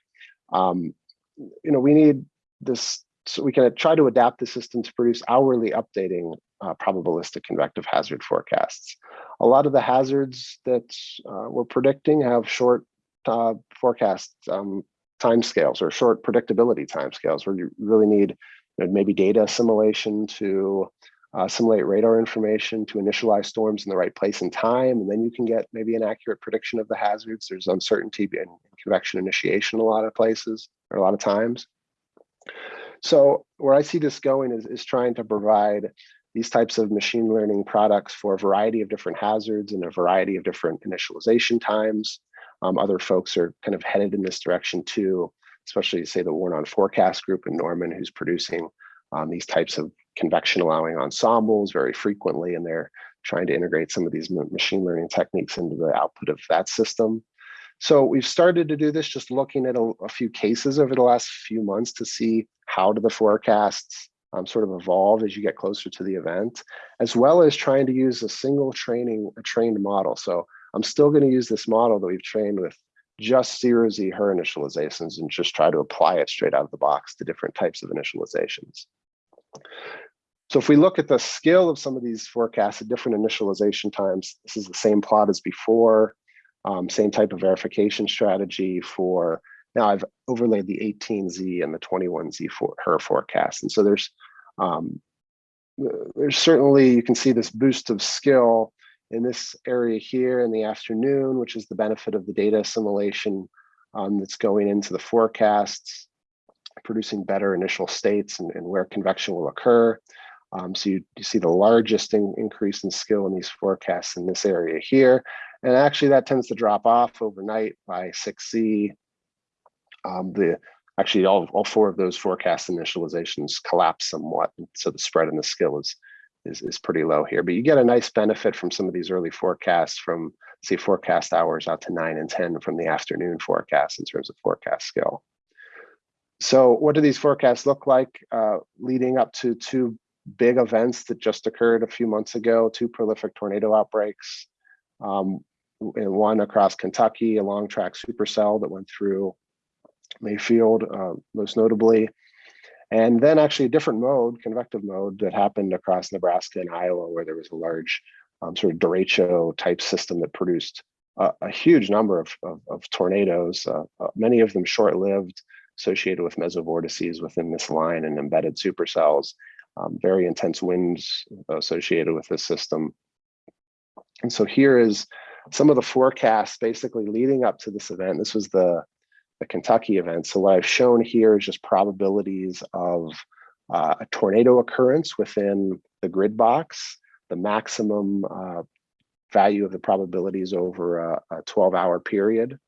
Um, you know, we need this so we can try to adapt the system to produce hourly updating uh, probabilistic convective hazard forecasts. A lot of the hazards that uh, we're predicting have short uh, forecast um, timescales or short predictability timescales where you really need you know, maybe data assimilation to uh, assimilate radar information to initialize storms in the right place and time, and then you can get maybe an accurate prediction of the hazards. There's uncertainty in convection initiation a lot of places or a lot of times. So where I see this going is, is trying to provide these types of machine learning products for a variety of different hazards and a variety of different initialization times. Um, other folks are kind of headed in this direction too, especially say the Warn on Forecast group in Norman, who's producing um, these types of convection allowing ensembles very frequently, and they're trying to integrate some of these machine learning techniques into the output of that system. So we've started to do this just looking at a, a few cases over the last few months to see how do the forecasts um, sort of evolve as you get closer to the event, as well as trying to use a single training, a trained model. So I'm still going to use this model that we've trained with just zero Z HRRR initializations and just try to apply it straight out of the box to different types of initializations. So if we look at the scale of some of these forecasts at different initialization times, this is the same plot as before, um, same type of verification strategy for now I've overlaid the 18Z and the 21Z for HRRR forecast. And so there's um, there's certainly, you can see this boost of skill in this area here in the afternoon, which is the benefit of the data assimilation um, that's going into the forecasts, producing better initial states and, and where convection will occur. Um, so you, you, see the largest in, increase in skill in these forecasts in this area here. And actually that tends to drop off overnight by 6Z. um, the actually all, all four of those forecast initializations collapse somewhat. So the spread in the skill is, is, is pretty low here, but you get a nice benefit from some of these early forecasts from say forecast hours out to nine and 10 from the afternoon forecast in terms of forecast skill. So what do these forecasts look like uh, leading up to two big events that just occurred a few months ago, two prolific tornado outbreaks, um, one across Kentucky, a long track supercell that went through Mayfield, uh, most notably. And then actually a different mode, convective mode, that happened across Nebraska and Iowa, where there was a large um, sort of derecho type system that produced a huge number of, of, of tornadoes, uh, uh, many of them short-lived, associated with mesovortices within this line and embedded supercells, um, very intense winds associated with this system. And so here is some of the forecasts basically leading up to this event. This was the the Kentucky event. So what I've shown here is just probabilities of uh, a tornado occurrence within the grid box, the maximum uh, value of the probabilities over a, a 12 hour period.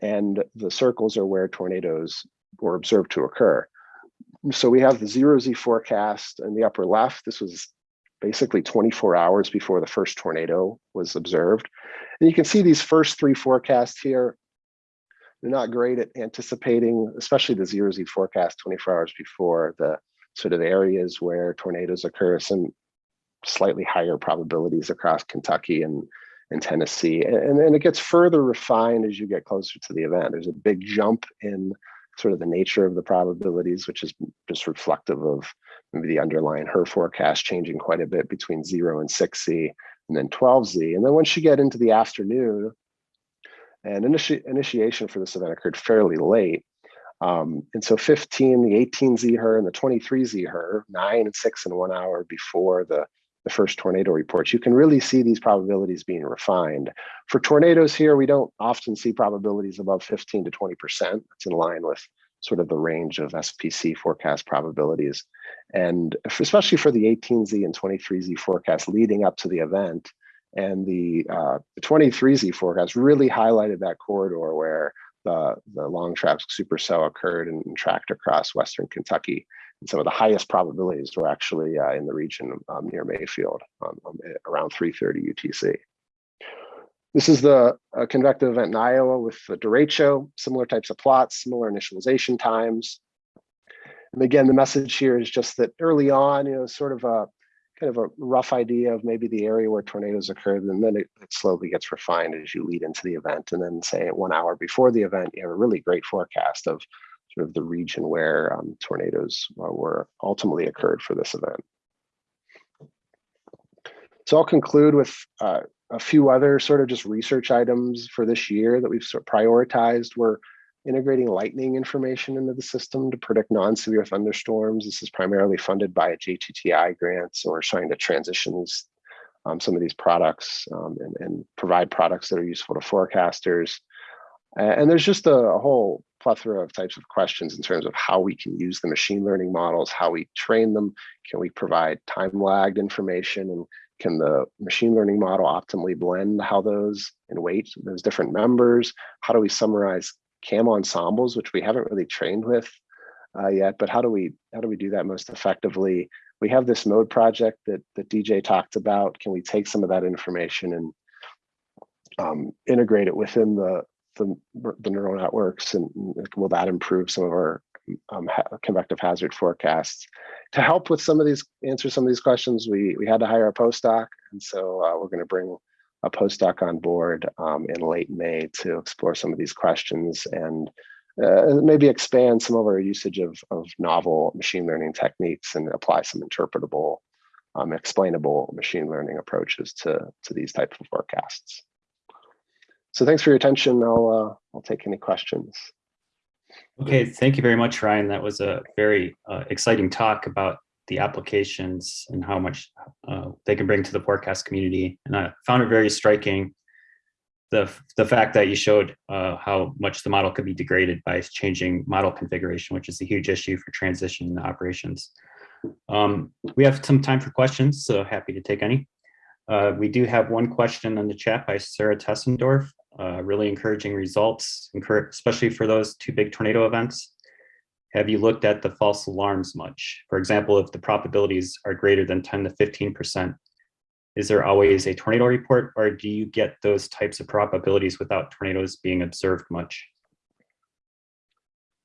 And the circles are where tornadoes were observed to occur. So we have the zero Z forecast in the upper left. This was basically 24 hours before the first tornado was observed. And you can see these first three forecasts here they're not great at anticipating, especially the zero Z forecast 24 hours before the sort of areas where tornadoes occur, some slightly higher probabilities across Kentucky and, and Tennessee. And then it gets further refined as you get closer to the event. There's a big jump in sort of the nature of the probabilities, which is just reflective of maybe the underlying HRRR forecast changing quite a bit between zero and 6Z and then 12Z. And then once you get into the afternoon, and initi initiation for this event occurred fairly late. Um, and so 15, the 18 Z HRRR and the 23 Z HRRR, nine and six and one hour before the, the first tornado reports, you can really see these probabilities being refined. For tornadoes here, we don't often see probabilities above 15 to 20%. That's in line with sort of the range of SPC forecast probabilities. And especially for the 18Z and 23Z forecast leading up to the event, and the, uh, the 23Z forecast really highlighted that corridor where the, the long track supercell occurred and, and, tracked across Western Kentucky. And some of the highest probabilities were actually uh, in the region um, near Mayfield, um, um, around 330 UTC. This is the uh, convective event in Iowa with the derecho, similar types of plots, similar initialization times. And again, the message here is just that early on, you know, sort of a kind of a rough idea of maybe the area where tornadoes occurred, and then it, it, slowly gets refined as you lead into the event. And then say one hour before the event, you have a really great forecast of sort of the region where um, tornadoes uh, were ultimately occurred for this event. So I'll conclude with uh, a few other sort of just research items for this year that we've sort of prioritized. We're integrating lightning information into the system to predict non-severe thunderstorms. This is primarily funded by JTTI grant, so we're trying to transition these, um, some of these products um, and, and provide products that are useful to forecasters. And there's just a, a whole plethora of types of questions in terms of how we can use the machine learning models, how we train them, can we provide time lagged information and can the machine learning model optimally blend how those and weight those different members? How do we summarize CAM ensembles, which we haven't really trained with uh, yet, but how do we how do we do that most effectively? We have this mode project that that DJ talked about. Can we take some of that information and um, integrate it within the, the the neural networks, and will that improve some of our um, ha convective hazard forecasts? To help with some of these answer some of these questions, we we had to hire a postdoc, and so uh, we're going to bring a postdoc on board um, in late May to explore some of these questions and uh, maybe expand some of our usage of, of novel machine learning techniques and apply some interpretable, um, explainable machine learning approaches to, to these types of forecasts. So thanks for your attention. I'll, uh, I'll take any questions. Okay, thank you very much, Ryan. That was a very uh, exciting talk about the applications and how much uh, they can bring to the forecast community. And I found it very striking, the, the fact that you showed uh, how much the model could be degraded by changing model configuration, which is a huge issue for transition operations. Um, we have some time for questions, so happy to take any. Uh, we do have one question in the chat by Sarah Tessendorf. Uh, really encouraging results, especially for those two big tornado events. Have you looked at the false alarms much? For example, if the probabilities are greater than 10 to 15%, is there always a tornado report or do you get those types of probabilities without tornadoes being observed much?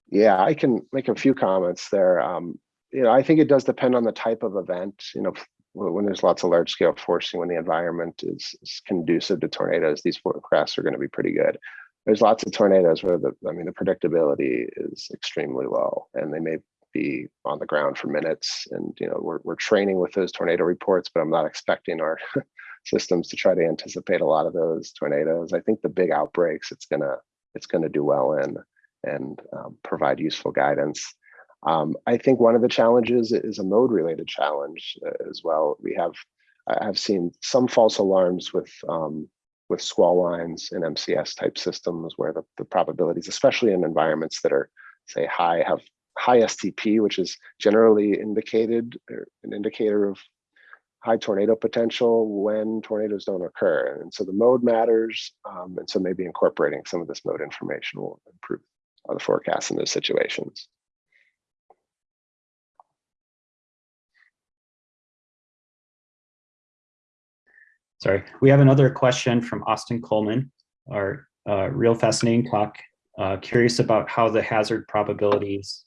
Yeah, I can make a few comments there. Um, you know, I think it does depend on the type of event. You know, when there's lots of large scale forcing, when the environment is, is conducive to tornadoes, these forecasts are going to be pretty good. There's lots of tornadoes where the, I mean, the predictability is extremely low and they may be on the ground for minutes. And, you know, we're, we're training with those tornado reports, but I'm not expecting our systems to try to anticipate a lot of those tornadoes. I think the big outbreaks, it's gonna, it's gonna do well in and um, provide useful guidance. Um, I think one of the challenges is a mode related challenge uh, as well. We have, I've seen some false alarms with um, with squall lines and MCS type systems where the, the probabilities, especially in environments that are say high, have high STP, which is generally indicated or an indicator of high tornado potential when tornadoes don't occur. And so the mode matters. Um, and so maybe incorporating some of this mode information will improve the forecast in those situations. Sorry, we have another question from Austin Coleman, our uh, real fascinating talk. Uh, curious about how the hazard probabilities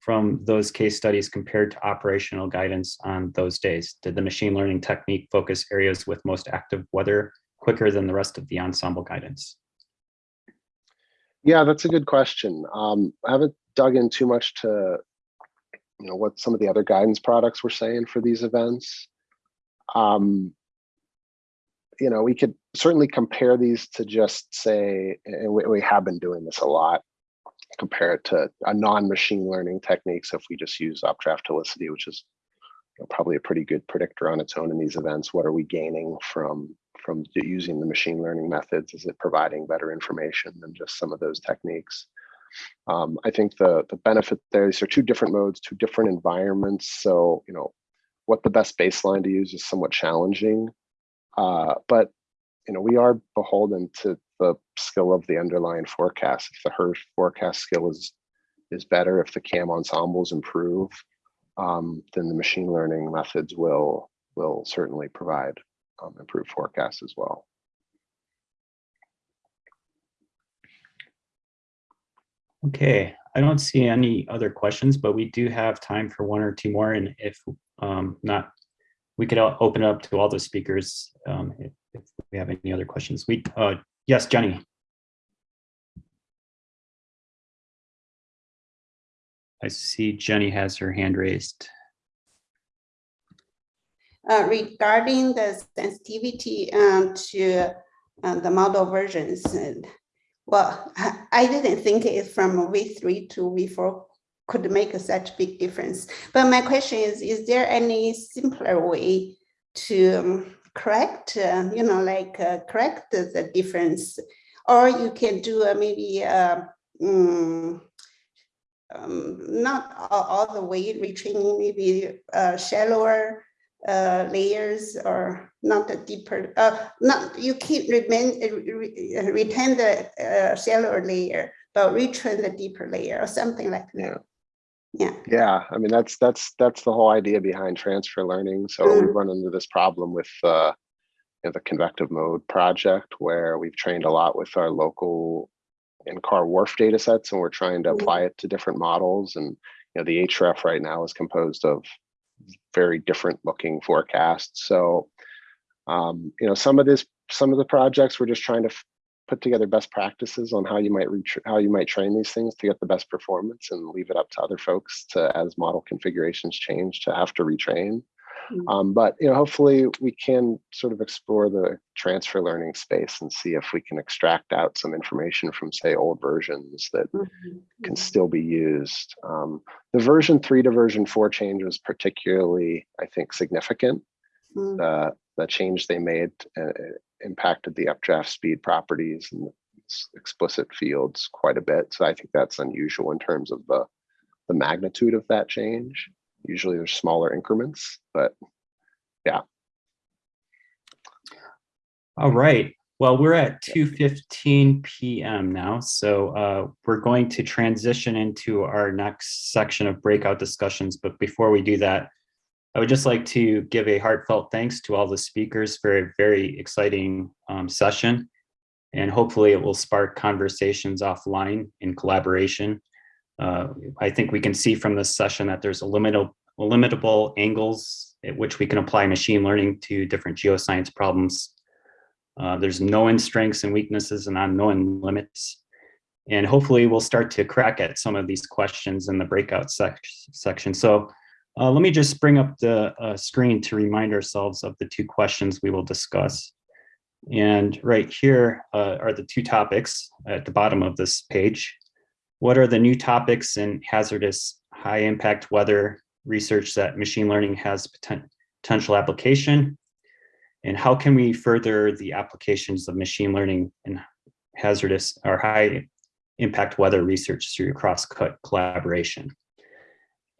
from those case studies compared to operational guidance on those days. Did the machine learning technique focus areas with most active weather quicker than the rest of the ensemble guidance? Yeah, that's a good question. Um, I haven't dug in too much to you know what some of the other guidance products were saying for these events. Um, you know, we could certainly compare these to just say, and we, we have been doing this a lot, compare it to a non-machine learning technique. So if we just use updraft helicity, which is you know, probably a pretty good predictor on its own in these events, what are we gaining from from using the machine learning methods? Is it providing better information than just some of those techniques? Um, I think the the benefit there, these are two different modes, two different environments. So, you know, what the best baseline to use is somewhat challenging. Uh, but you know, we are beholden to the skill of the underlying forecast. If the HRRR's forecast skill is is better, if the CAM ensembles improve, um, then the machine learning methods will will certainly provide um, improved forecasts as well. Okay, I don't see any other questions, but we do have time for one or two more. And if um, not, we could open up to all the speakers um, if, if, we have any other questions. We, uh, yes, Jenny. I see Jenny has her hand raised. Uh, regarding the sensitivity um, to uh, the model versions, and, well, I- I didn't think it from V3 to V4 could make such big difference. But my question is, is there any simpler way to um, correct, uh, you know, like uh, correct the- difference? Or you can do uh, maybe mm, um, not all, all the way retraining, maybe uh, shallower uh, layers or not a deeper, uh, not, you keep remain, re- retain the shallower layer, but retrain the deeper layer or something like that. Yeah, Yeah, yeah I mean, that's, that's, that's the whole idea behind transfer learning. So we've run into this problem with, uh, you know, the convective mode project where we've trained a lot with our local NCAR WRF data sets and we're trying to apply it to different models. And, you know, the HRF right now is composed of very different looking forecasts. So, um, you know, some of this, some of the projects, we're just trying to put together best practices on how you might reach, how you might train these things to get the best performance and leave it up to other folks to, as model configurations change, to have to retrain. Mm. Um, but, you know, hopefully we can sort of explore the transfer learning space and see if we can extract out some information from, say, old versions that Mhm, can mhm. still be used. Um, the version three to version four change was particularly, I think, significant. Mm. The, the change they made uh, impacted the updraft speed properties and explicit fields quite a bit. So I think that's unusual in terms of the, the magnitude of that change. Usually there's smaller increments, but yeah. All right. Well, we're at 2:15 PM now, so uh, we're going to transition into our next section of breakout discussions. But before we do that, I would just like to give a heartfelt thanks to all the speakers for a very exciting um, session. And hopefully it will spark conversations offline in collaboration. Uh, I think we can see from this session that there's illimitable, illimitable angles at which we can apply machine learning to different geoscience problems. Uh, there's known strengths and weaknesses and unknown limits. And hopefully we'll start to crack at some of these questions in the breakout sec section. So uh, let me just bring up the uh, screen to remind ourselves of the two questions we will discuss. And right here uh, are the two topics at the bottom of this page. What are the new topics in hazardous high impact weather research that machine learning has poten potential application? And how can we further the applications of machine learning in hazardous or high impact weather research through cross cut collaboration?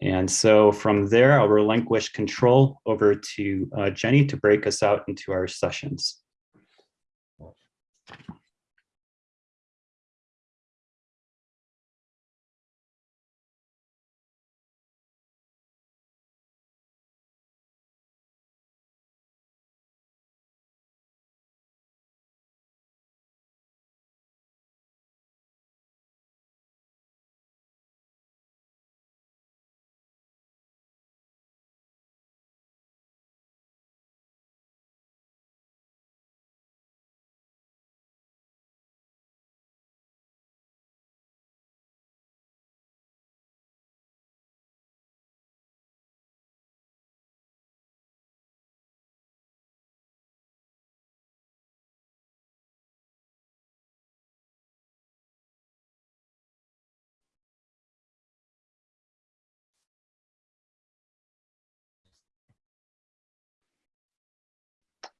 And so from there, I'll relinquish control over to uh, Jenny to break us out into our sessions.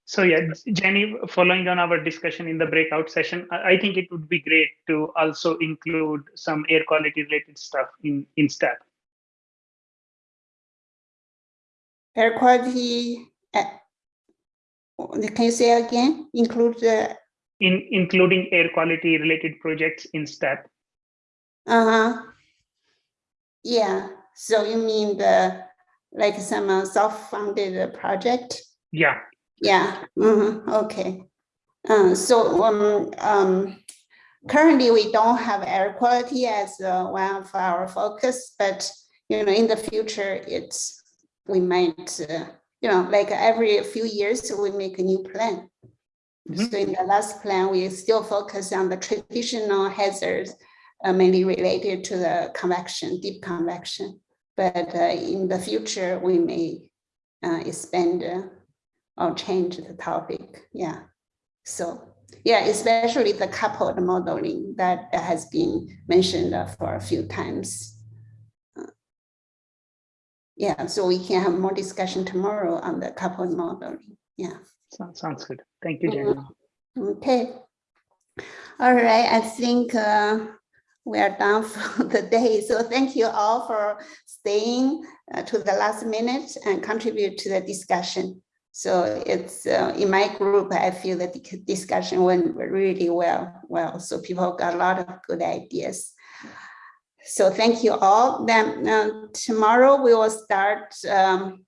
So yeah, Jenny, following on our discussion in the breakout session, I, think it would be great to also include some air quality related stuff in, in STEP. Air quality, uh, can you say again, include the, In, including air quality related projects in STEP. uh-huh. Yeah, so you mean the, like some uh, self-funded project? Yeah, Yeah, mhm, okay. Uh, so, um, um, currently we don't have air quality as uh, one of our focus, but, you know, in the future, it's, we might, uh, you know, like every few years, we make a new plan. Mhm. So in the last plan, we still focus on the traditional hazards uh, mainly related to the convection, deep convection. But uh, in the future, we may uh, expand uh, or change the topic. Yeah. So yeah, especially the coupled modeling that has been mentioned for a few times. Uh, Yeah, so we can have more discussion tomorrow on the coupled modeling. Yeah. So- Sounds good. Thank you, Jenny. Okay. All right, I think uh, we are done for the day. So thank you all for staying uh, to the last minute and contribute to the discussion. So it's uh, in my group, I feel that the discussion went really well. Well, so people got a lot of good ideas. So thank you all. Then uh, tomorrow we will start um,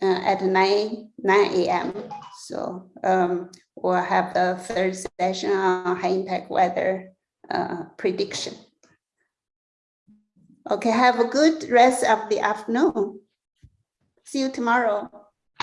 uh, at 9 9 a.m. So um, we'll have the third session on high impact weather uh, prediction. Okay, have a good rest of the afternoon. See you tomorrow.